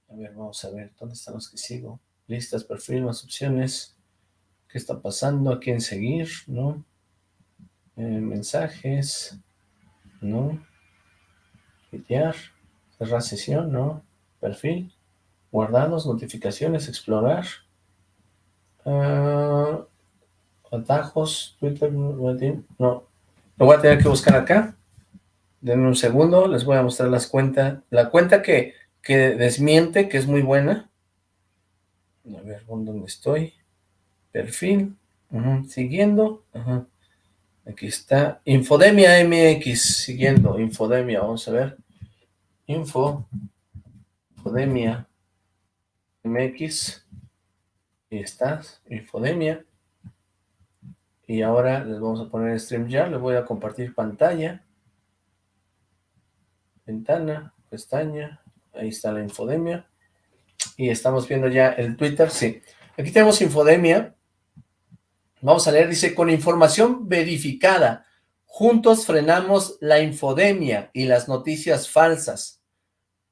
[SPEAKER 1] A ver, vamos a ver, ¿dónde están los que sigo? Listas, perfil, más opciones. ¿Qué está pasando? ¿A quién seguir? ¿No? Eh, mensajes. ¿No? Pitear. Cerrar sesión, ¿no? Perfil. Guardados, notificaciones, explorar. Uh, atajos, Twitter, no. Lo voy a tener que buscar acá. Denme un segundo, les voy a mostrar las cuentas. La cuenta que, que desmiente, que es muy buena. A ver, ¿dónde estoy? Perfil. Siguiendo. Aquí está. Infodemia MX. Siguiendo. Infodemia. Vamos a ver. Info. Infodemia MX. Ahí está. Infodemia. Y ahora les vamos a poner stream ya, les voy a compartir pantalla. Ventana, pestaña, ahí está la infodemia. Y estamos viendo ya el Twitter, sí. Aquí tenemos infodemia. Vamos a leer, dice, con información verificada, juntos frenamos la infodemia y las noticias falsas.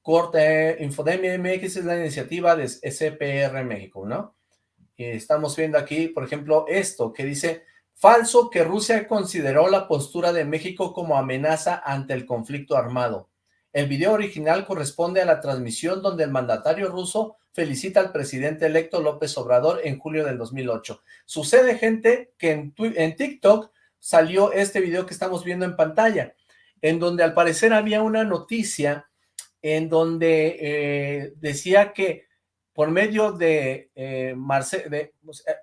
[SPEAKER 1] Corte, Infodemia MX es la iniciativa de SPR México, ¿no? Y estamos viendo aquí, por ejemplo, esto que dice Falso que Rusia consideró la postura de México como amenaza ante el conflicto armado. El video original corresponde a la transmisión donde el mandatario ruso felicita al presidente electo López Obrador en julio del 2008. Sucede, gente, que en, TikTok salió este video que estamos viendo en pantalla, en donde al parecer había una noticia en donde eh, decía que por medio de, eh,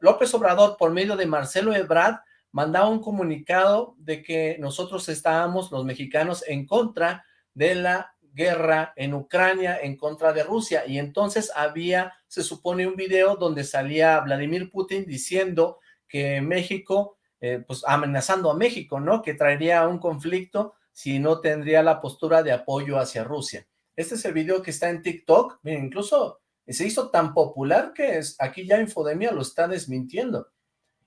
[SPEAKER 1] López Obrador, por medio de Marcelo Ebrard, mandaba un comunicado de que nosotros estábamos, los mexicanos, en contra de la guerra en Ucrania, en contra de Rusia, y entonces había, se supone, un video donde salía Vladimir Putin diciendo que México, eh, pues amenazando a México, ¿no? Que traería un conflicto si no tendría la postura de apoyo hacia Rusia. Este es el video que está en TikTok, miren, incluso se hizo tan popular que es, aquí ya Infodemia lo está desmintiendo.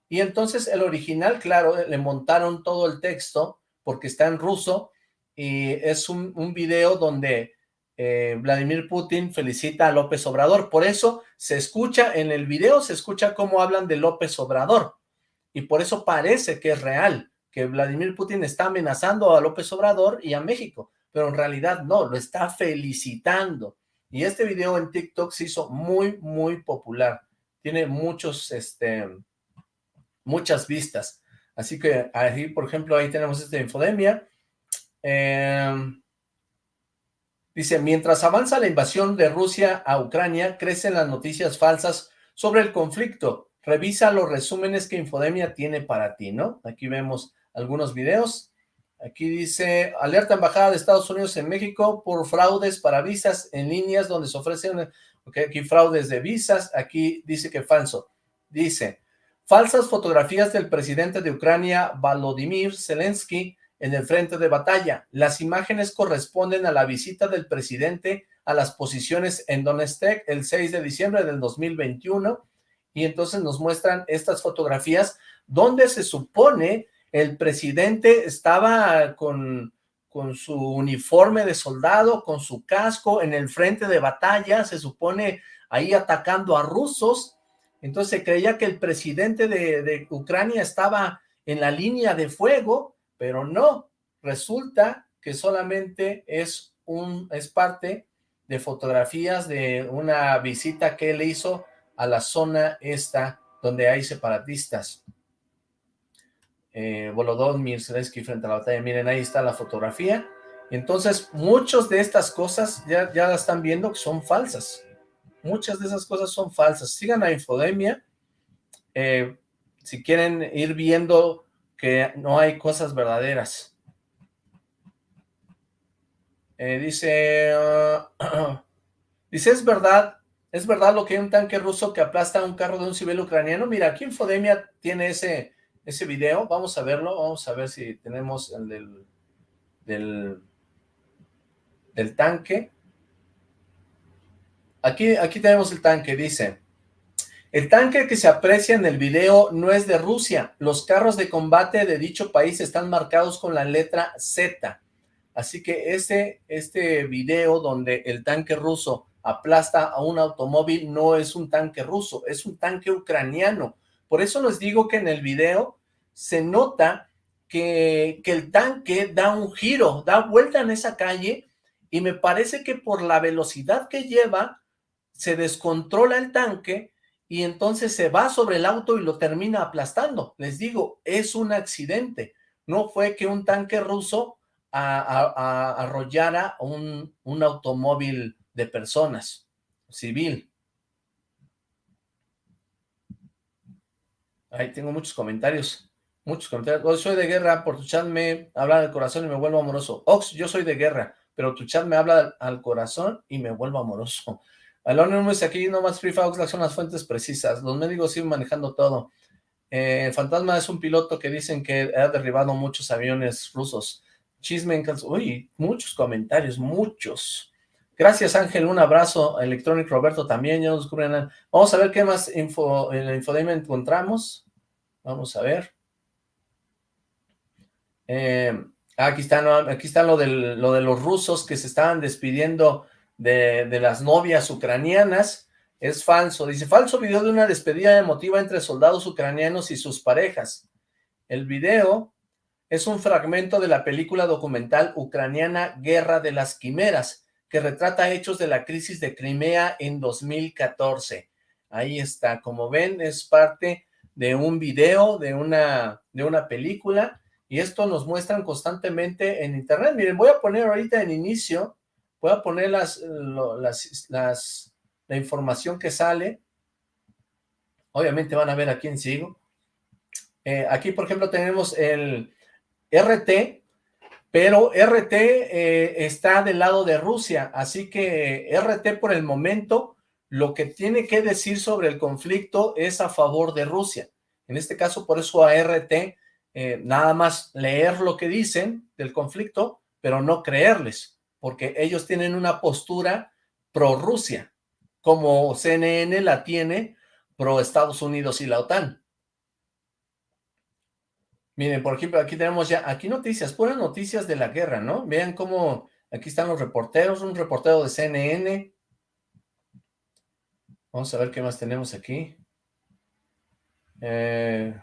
[SPEAKER 1] Y entonces el original, claro, le montaron todo el texto porque está en ruso y es un, un video donde eh, Vladimir Putin felicita a López Obrador. Por eso se escucha, en el video se escucha cómo hablan de López Obrador. Y por eso parece que es real, que Vladimir Putin está amenazando a López Obrador y a México. Pero en realidad no, lo está felicitando. Y este video en TikTok se hizo muy, muy popular. Tiene muchos, este, muchas vistas. Así que por ejemplo, ahí tenemos esta infodemia. Em, dice, mientras avanza la invasión de Rusia a Ucrania, crecen las noticias falsas sobre el conflicto. Revisa los resúmenes que Infodemia tiene para ti, ¿no? Aquí vemos algunos videos. Aquí dice, alerta embajada de Estados Unidos en México por fraudes para visas en líneas donde se ofrecen, ok, aquí fraudes de visas, aquí dice que falso. Dice, falsas fotografías del presidente de Ucrania, Volodymyr Zelensky, en el frente de batalla. Las imágenes corresponden a la visita del presidente a las posiciones en Donetsk el 6 de diciembre del 2021 y entonces nos muestran estas fotografías donde se supone el presidente estaba con, con su uniforme de soldado, con su casco en el frente de batalla, se supone ahí atacando a rusos, entonces creía que el presidente de, de Ucrania estaba en la línea de fuego, pero no, resulta que solamente es, un, es parte de fotografías de una visita que él hizo a la zona esta donde hay separatistas. Eh, Zelensky frente a la batalla, miren, ahí está la fotografía. Entonces, muchas de estas cosas ya, ya la están viendo que son falsas. Muchas de esas cosas son falsas. Sigan a Infodemia. Eh, si quieren ir viendo que no hay cosas verdaderas. Eh, dice, dice, es verdad, es verdad lo que hay un tanque ruso que aplasta un carro de un civil ucraniano. Mira, aquí Infodemia tiene ese, ese video, vamos a verlo, vamos a ver si tenemos el del, del, tanque. Aquí, aquí tenemos el tanque, dice, el tanque que se aprecia en el video no es de Rusia. Los carros de combate de dicho país están marcados con la letra Z. Así que este video donde el tanque ruso aplasta a un automóvil no es un tanque ruso, es un tanque ucraniano. Por eso les digo que en el video se nota que, el tanque da un giro, da vuelta en esa calle y me parece que por la velocidad que lleva se descontrola el tanque y entonces se va sobre el auto y lo termina aplastando. Les digo, es un accidente. No fue que un tanque ruso arrollara un automóvil de personas, civil. Ahí tengo muchos comentarios, muchos comentarios. soy de guerra, por tu chat me habla del corazón y me vuelvo amoroso. Ox, yo soy de guerra, pero tu chat me habla al corazón y me vuelvo amoroso. Anonymous, aquí nomás Free Fire son las fuentes precisas. Los médicos siguen manejando todo. Eh, Fantasma es un piloto que dicen que ha derribado muchos aviones rusos. Chisme en Uy, muchos comentarios, muchos. Gracias Ángel, un abrazo. Electronic Roberto también, ya nos descubren. Vamos a ver qué más info en la infodemia encontramos. Vamos a ver. Eh, aquí está, aquí está lo, lo de los rusos que se estaban despidiendo de, las novias ucranianas, es falso. Dice, falso video de una despedida emotiva entre soldados ucranianos y sus parejas. El video es un fragmento de la película documental ucraniana Guerra de las Quimeras, que retrata hechos de la crisis de Crimea en 2014. Ahí está, como ven, es parte de un video, de una, de una película, y esto nos muestran constantemente en internet. Miren, voy a poner ahorita en inicio voy a poner las, las, la información que sale. Obviamente van a ver a quién sigo. Eh, aquí, por ejemplo, tenemos el RT, pero RT eh, está del lado de Rusia, así que RT por el momento lo que tiene que decir sobre el conflicto es a favor de Rusia. En este caso, por eso a RT, eh, nada más leer lo que dicen del conflicto, pero no creerles porque ellos tienen una postura pro-Rusia, como CNN la tiene pro-Estados Unidos y la OTAN. Miren, por ejemplo, aquí tenemos ya, aquí noticias, puras noticias de la guerra, ¿no? Vean cómo, aquí están los reporteros, un reportero de CNN. Vamos a ver qué más tenemos aquí. Eh,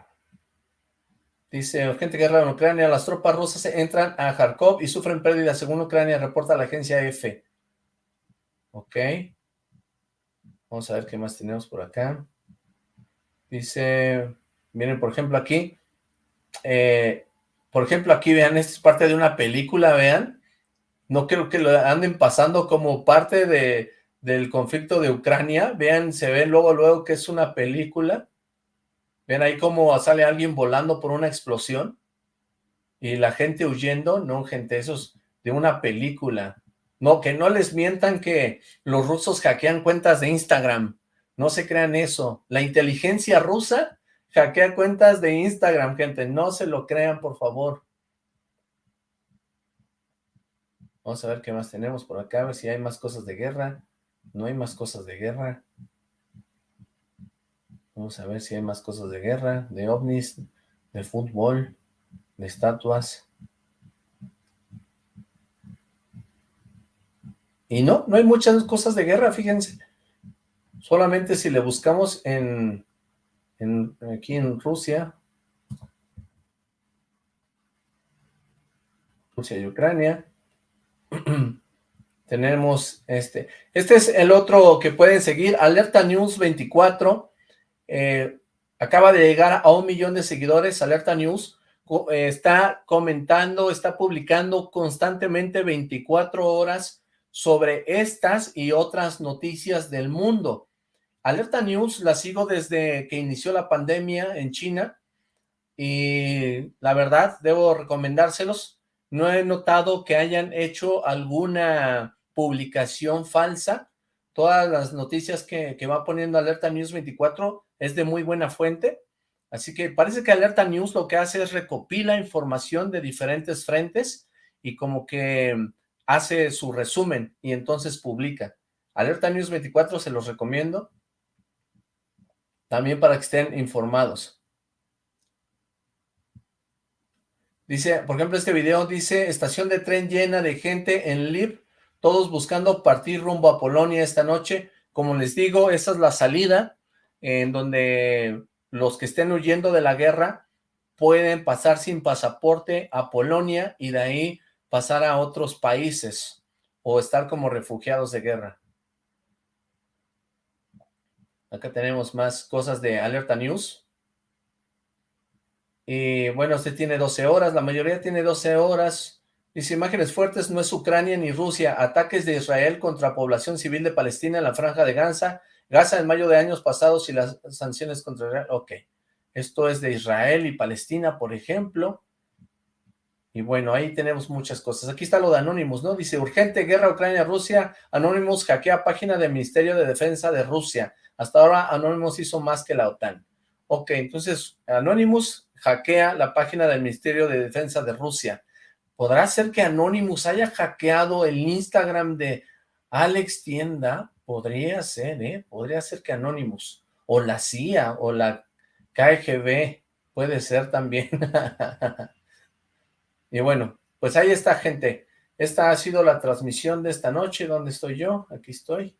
[SPEAKER 1] Dice, urgente guerra en Ucrania, las tropas rusas entran a Kharkov y sufren pérdidas según Ucrania, reporta la agencia EFE. Ok. Vamos a ver qué más tenemos por acá. Dice, miren, por ejemplo, aquí, eh, por ejemplo, aquí vean, esta es parte de una película, vean. No creo que lo anden pasando como parte de, del conflicto de Ucrania. Vean, se ve luego, luego que es una película. Ven ahí cómo sale alguien volando por una explosión y la gente huyendo, no gente, eso es de una película. No, que no les mientan que los rusos hackean cuentas de Instagram, no se crean eso. La inteligencia rusa hackea cuentas de Instagram, gente, no se lo crean, por favor. Vamos a ver qué más tenemos por acá, a ver si hay más cosas de guerra. No hay más cosas de guerra. Vamos a ver si hay más cosas de guerra, de ovnis, de fútbol, de estatuas. Y no, no hay muchas cosas de guerra, fíjense. Solamente si le buscamos en, aquí en Rusia, Rusia y Ucrania, Tenemos este. Este es el otro que pueden seguir, Alerta News 24. Eh, acaba de llegar a un millón de seguidores, Alerta News. Eh, está comentando, está publicando constantemente 24 horas sobre estas y otras noticias del mundo. Alerta News la sigo desde que inició la pandemia en China y la verdad debo recomendárselos. No he notado que hayan hecho alguna publicación falsa. Todas las noticias que, va poniendo Alerta News 24 es de muy buena fuente. Así que parece que Alerta News lo que hace es recopila información de diferentes frentes y como que hace su resumen y entonces publica. Alerta News 24 se los recomiendo también para que estén informados. Dice, por ejemplo, este video dice, estación de tren llena de gente en Lib, todos buscando partir rumbo a Polonia esta noche. Como les digo, esa es la salida en donde los que estén huyendo de la guerra pueden pasar sin pasaporte a Polonia y de ahí pasar a otros países o estar como refugiados de guerra. Acá tenemos más cosas de Alerta News. Y bueno, usted tiene 12 horas, la mayoría tiene 12 horas. Dice, imágenes fuertes, no es Ucrania ni Rusia. Ataques de Israel contra población civil de Palestina en la franja de Gaza. Gaza en mayo de años pasados y las sanciones contra Israel. Ok, esto es de Israel y Palestina, por ejemplo. Y bueno, ahí tenemos muchas cosas. Aquí está lo de Anonymous, ¿no? Dice, urgente guerra Ucrania-Rusia. Anonymous hackea página del Ministerio de Defensa de Rusia. Hasta ahora Anonymous hizo más que la OTAN. Ok, entonces Anonymous hackea la página del Ministerio de Defensa de Rusia. ¿Podrá ser que Anonymous haya hackeado el Instagram de Alex Tienda? Podría ser, ¿eh? Podría ser que Anonymous, o la CIA, o la KGB, puede ser también. y bueno, pues ahí está, gente. Esta ha sido la transmisión de esta noche. ¿Dónde estoy yo? Aquí estoy.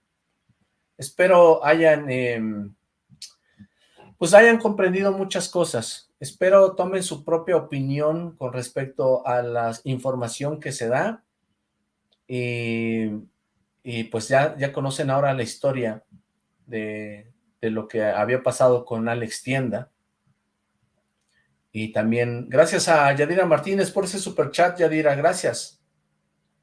[SPEAKER 1] Espero hayan, em, pues hayan comprendido muchas cosas. Espero tomen su propia opinión con respecto a la información que se da. Y, pues ya, ya conocen ahora la historia de, de lo que había pasado con Alex Tienda. Y también, gracias a Yadira Martínez por ese super chat, Yadira, gracias.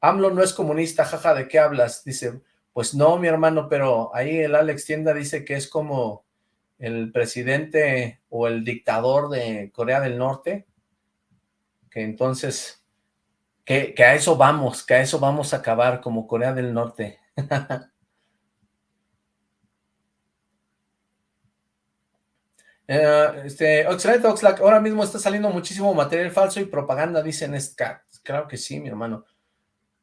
[SPEAKER 1] AMLO no es comunista, jaja, ¿de qué hablas? Dice, pues no, mi hermano, pero ahí el Alex Tienda dice que es como el presidente o el dictador de Corea del Norte, que entonces, que, a eso vamos, que a eso vamos a acabar como Corea del Norte. Eh, este, excelente Oxlack, ahora mismo está saliendo muchísimo material falso y propaganda, dicen Scat. Claro que sí, mi hermano.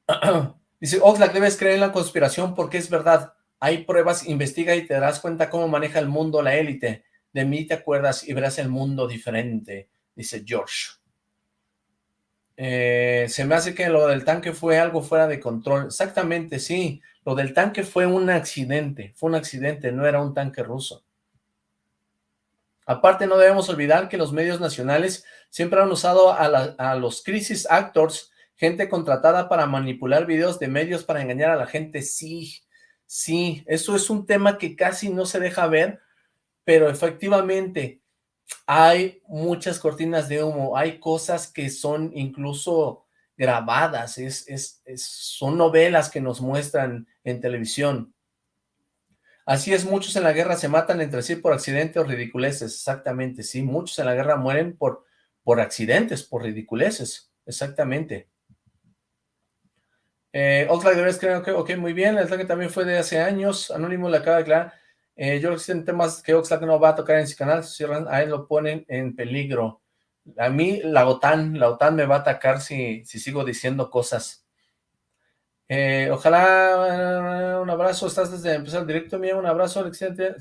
[SPEAKER 1] Dice, Oxlack, debes creer en la conspiración porque es verdad. Hay pruebas, investiga y te darás cuenta cómo maneja el mundo la élite. De mí te acuerdas y verás el mundo diferente, dice George. Eh, se me hace que lo del tanque fue algo fuera de control. Exactamente, sí. Lo del tanque fue un accidente. Fue un accidente, no era un tanque ruso. Aparte, no debemos olvidar que los medios nacionales siempre han usado a, a los crisis actors gente contratada para manipular videos de medios para engañar a la gente, sí, sí, eso es un tema que casi no se deja ver, pero efectivamente hay muchas cortinas de humo, hay cosas que son incluso grabadas, es, es, son novelas que nos muestran en televisión. Así es, muchos en la guerra se matan entre sí por accidentes o ridiculeces, exactamente, sí, muchos en la guerra mueren por, por accidentes, por ridiculeces, exactamente. Eh, deberías creer, okay, ok, muy bien, el que también fue de hace años, Anónimo le acaba de aclarar. Eh, yo creo que existen temas que Oxlack no va a tocar en su canal, cierran, a él lo ponen en peligro. A mí la OTAN, la OTAN me va a atacar si, si sigo diciendo cosas. Eh, ojalá, un abrazo, estás desde empezar el directo mío, un abrazo, excelente.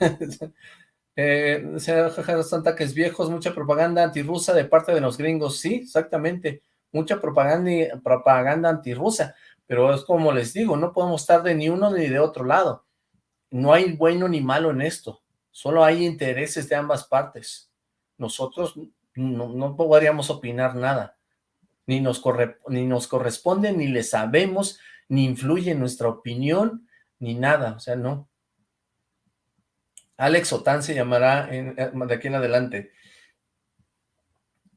[SPEAKER 1] eh, son ataques viejos, mucha propaganda antirrusa de parte de los gringos, sí, exactamente mucha propaganda, propaganda antirrusa, pero es como les digo, no podemos estar de ni uno ni de otro lado. No hay bueno ni malo en esto, solo hay intereses de ambas partes. Nosotros no, podríamos opinar nada. ni nos, ni nos corresponde, ni le sabemos, ni influye nuestra opinión, ni nada, o sea, no. Alex Otán se llamará eh, de aquí en adelante.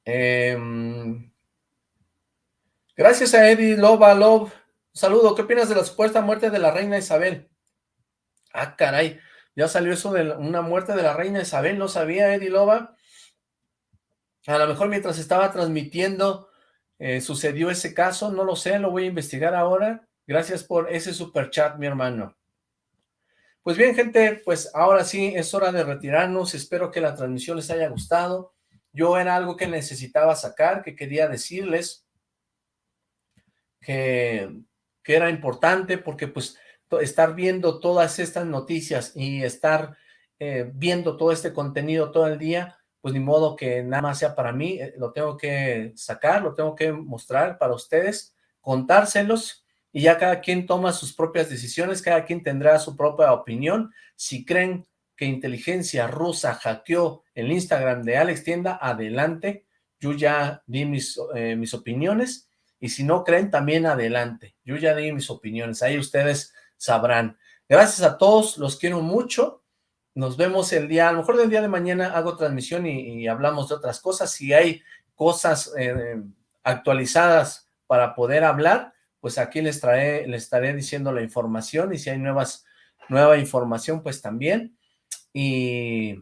[SPEAKER 1] Em, gracias a Eddie Loba Love. saludo, ¿qué opinas de la supuesta muerte de la reina Isabel? Ah, caray, ya salió eso de una muerte de la reina Isabel, no sabía Eddie Loba. A lo mejor mientras estaba transmitiendo eh, sucedió ese caso, no lo sé, lo voy a investigar ahora. Gracias por ese super chat, mi hermano. Pues bien, gente, pues ahora sí es hora de retirarnos. Espero que la transmisión les haya gustado. Yo era algo que necesitaba sacar, que quería decirles que, que era importante porque pues estar viendo todas estas noticias y estar eh, viendo todo este contenido todo el día, pues ni modo que nada más sea para mí, eh, lo tengo que sacar, lo tengo que mostrar para ustedes, contárselos, y ya cada quien toma sus propias decisiones, cada quien tendrá su propia opinión. Si creen que inteligencia rusa hackeó el Instagram de Alex Tienda, adelante, yo ya di mis, eh, mis opiniones, y si no creen, también adelante, yo ya di mis opiniones, ahí ustedes sabrán. Gracias a todos, los quiero mucho, nos vemos el día, a lo mejor del día de mañana hago transmisión y, hablamos de otras cosas. Si hay cosas eh, actualizadas para poder hablar, pues aquí les, trae, les estaré diciendo la información y si hay nuevas, nueva información, pues también. Y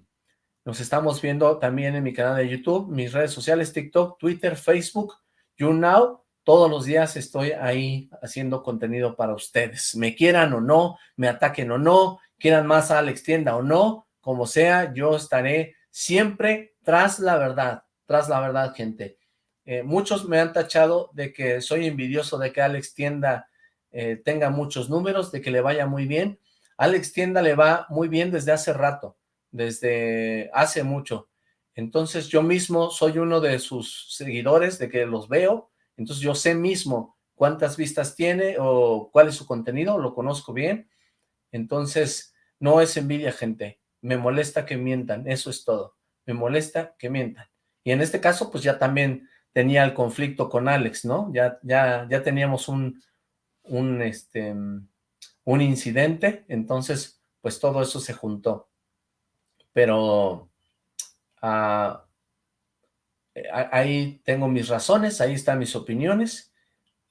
[SPEAKER 1] nos estamos viendo también en mi canal de YouTube, mis redes sociales, TikTok, Twitter, Facebook, YouNow. Todos los días estoy ahí haciendo contenido para ustedes. Me quieran o no, me ataquen o no, quieran más a Alex Tienda o no, como sea, yo estaré siempre tras la verdad, tras la verdad, gente. Eh, muchos me han tachado de que soy envidioso de que Alex Tienda eh, tenga muchos números, de que le vaya muy bien. Alex Tienda le va muy bien desde hace rato, desde hace mucho. Entonces yo mismo soy uno de sus seguidores, de que los veo, entonces yo sé mismo cuántas vistas tiene o cuál es su contenido, lo conozco bien, entonces, no es envidia, gente. Me molesta que mientan, eso es todo. Me molesta que mientan. Y en este caso, pues ya también tenía el conflicto con Alex, ¿no? Ya, ya, ya teníamos un, un, este, un incidente, entonces, pues todo eso se juntó. Pero ah, ahí tengo mis razones, ahí están mis opiniones,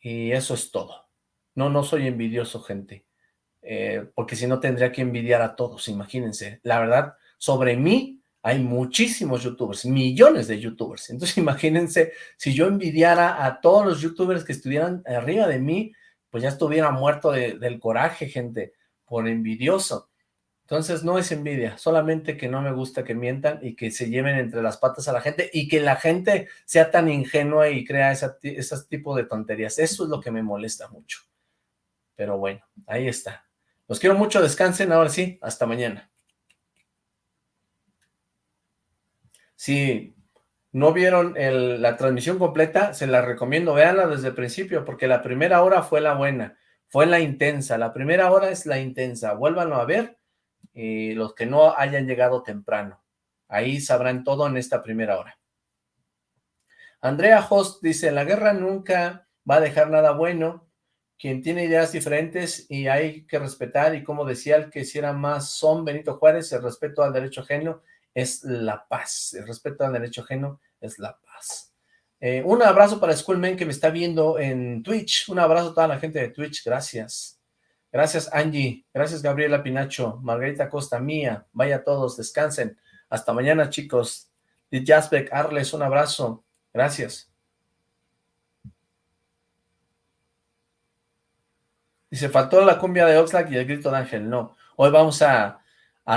[SPEAKER 1] y eso es todo. No, no soy envidioso, gente. Eh, porque si no tendría que envidiar a todos, imagínense. La verdad, sobre mí hay muchísimos youtubers, millones de youtubers. Entonces imagínense, si yo envidiara a todos los youtubers que estuvieran arriba de mí, pues ya estuviera muerto del coraje, gente, por envidioso. Entonces no es envidia, solamente que no me gusta que mientan y que se lleven entre las patas a la gente y que la gente sea tan ingenua y crea ese tipo de tonterías. Eso es lo que me molesta mucho. Pero bueno, ahí está. Los quiero mucho, descansen, ahora sí, hasta mañana. Si no vieron la transmisión completa, se la recomiendo, véanla desde el principio, porque la primera hora fue la buena, fue la intensa, la primera hora es la intensa, vuélvanlo a ver, y los que no hayan llegado temprano, ahí sabrán todo en esta primera hora. Andrea Host dice, la guerra nunca va a dejar nada bueno, quien tiene ideas diferentes y hay que respetar, y como decía el que si era más son Benito Juárez, el respeto al derecho ajeno es la paz, el respeto al derecho ajeno es la paz. Eh, un abrazo para Schoolman que me está viendo en Twitch, un abrazo a toda la gente de Twitch, gracias. Gracias Angie, gracias Gabriela Pinacho, Margarita Costa Mía, vaya todos, descansen. Hasta mañana chicos. Jasbeck Arles, un abrazo, gracias. Dice, faltó la cumbia de Oxlack y el grito de Ángel. No, hoy vamos a,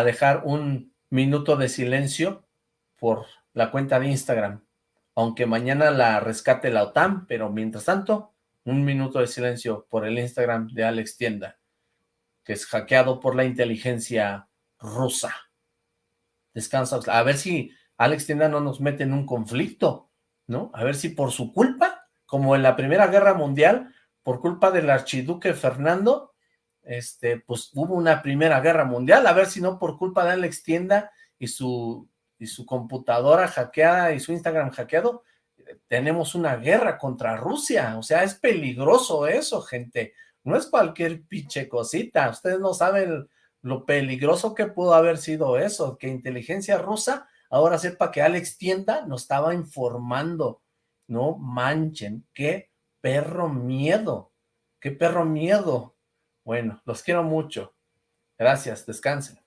[SPEAKER 1] dejar un minuto de silencio por la cuenta de Instagram. Aunque mañana la rescate la OTAN, pero mientras tanto, un minuto de silencio por el Instagram de Alex Tienda, que es hackeado por la inteligencia rusa. Descansa, a ver si Alex Tienda no nos mete en un conflicto, ¿no? A ver si por su culpa, como en la Primera Guerra Mundial, por culpa del archiduque Fernando, este, pues hubo una primera guerra mundial, a ver si no por culpa de Alex Tienda y su, y su computadora hackeada y su Instagram hackeado, tenemos una guerra contra Rusia, o sea, es peligroso eso, gente, no es cualquier pinche cosita, ustedes no saben lo peligroso que pudo haber sido eso, que inteligencia rusa ahora sepa que Alex Tienda nos estaba informando, no manchen, qué perro miedo, qué perro miedo, bueno, los quiero mucho, gracias, descansen.